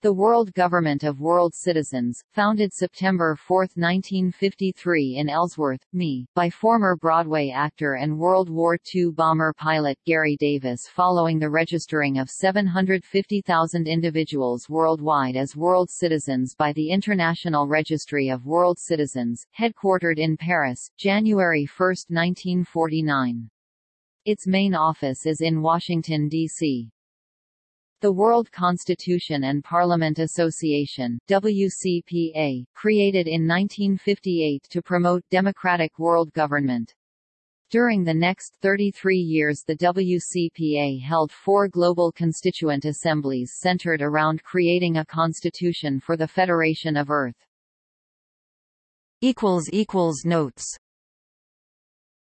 The World Government of World Citizens, founded September 4, 1953 in Ellsworth, ME, by former Broadway actor and World War II bomber pilot Garry Davis following the registering of 750,000 individuals worldwide as world citizens by the International Registry of World Citizens, headquartered in Paris, January 1, 1949. Its main office is in Washington, D.C. The World Constitution and Parliament Association WCPA, created in 1958 to promote democratic world government. During the next 33 years the WCPA held four global constituent assemblies centered around creating a constitution for the Federation of Earth. Notes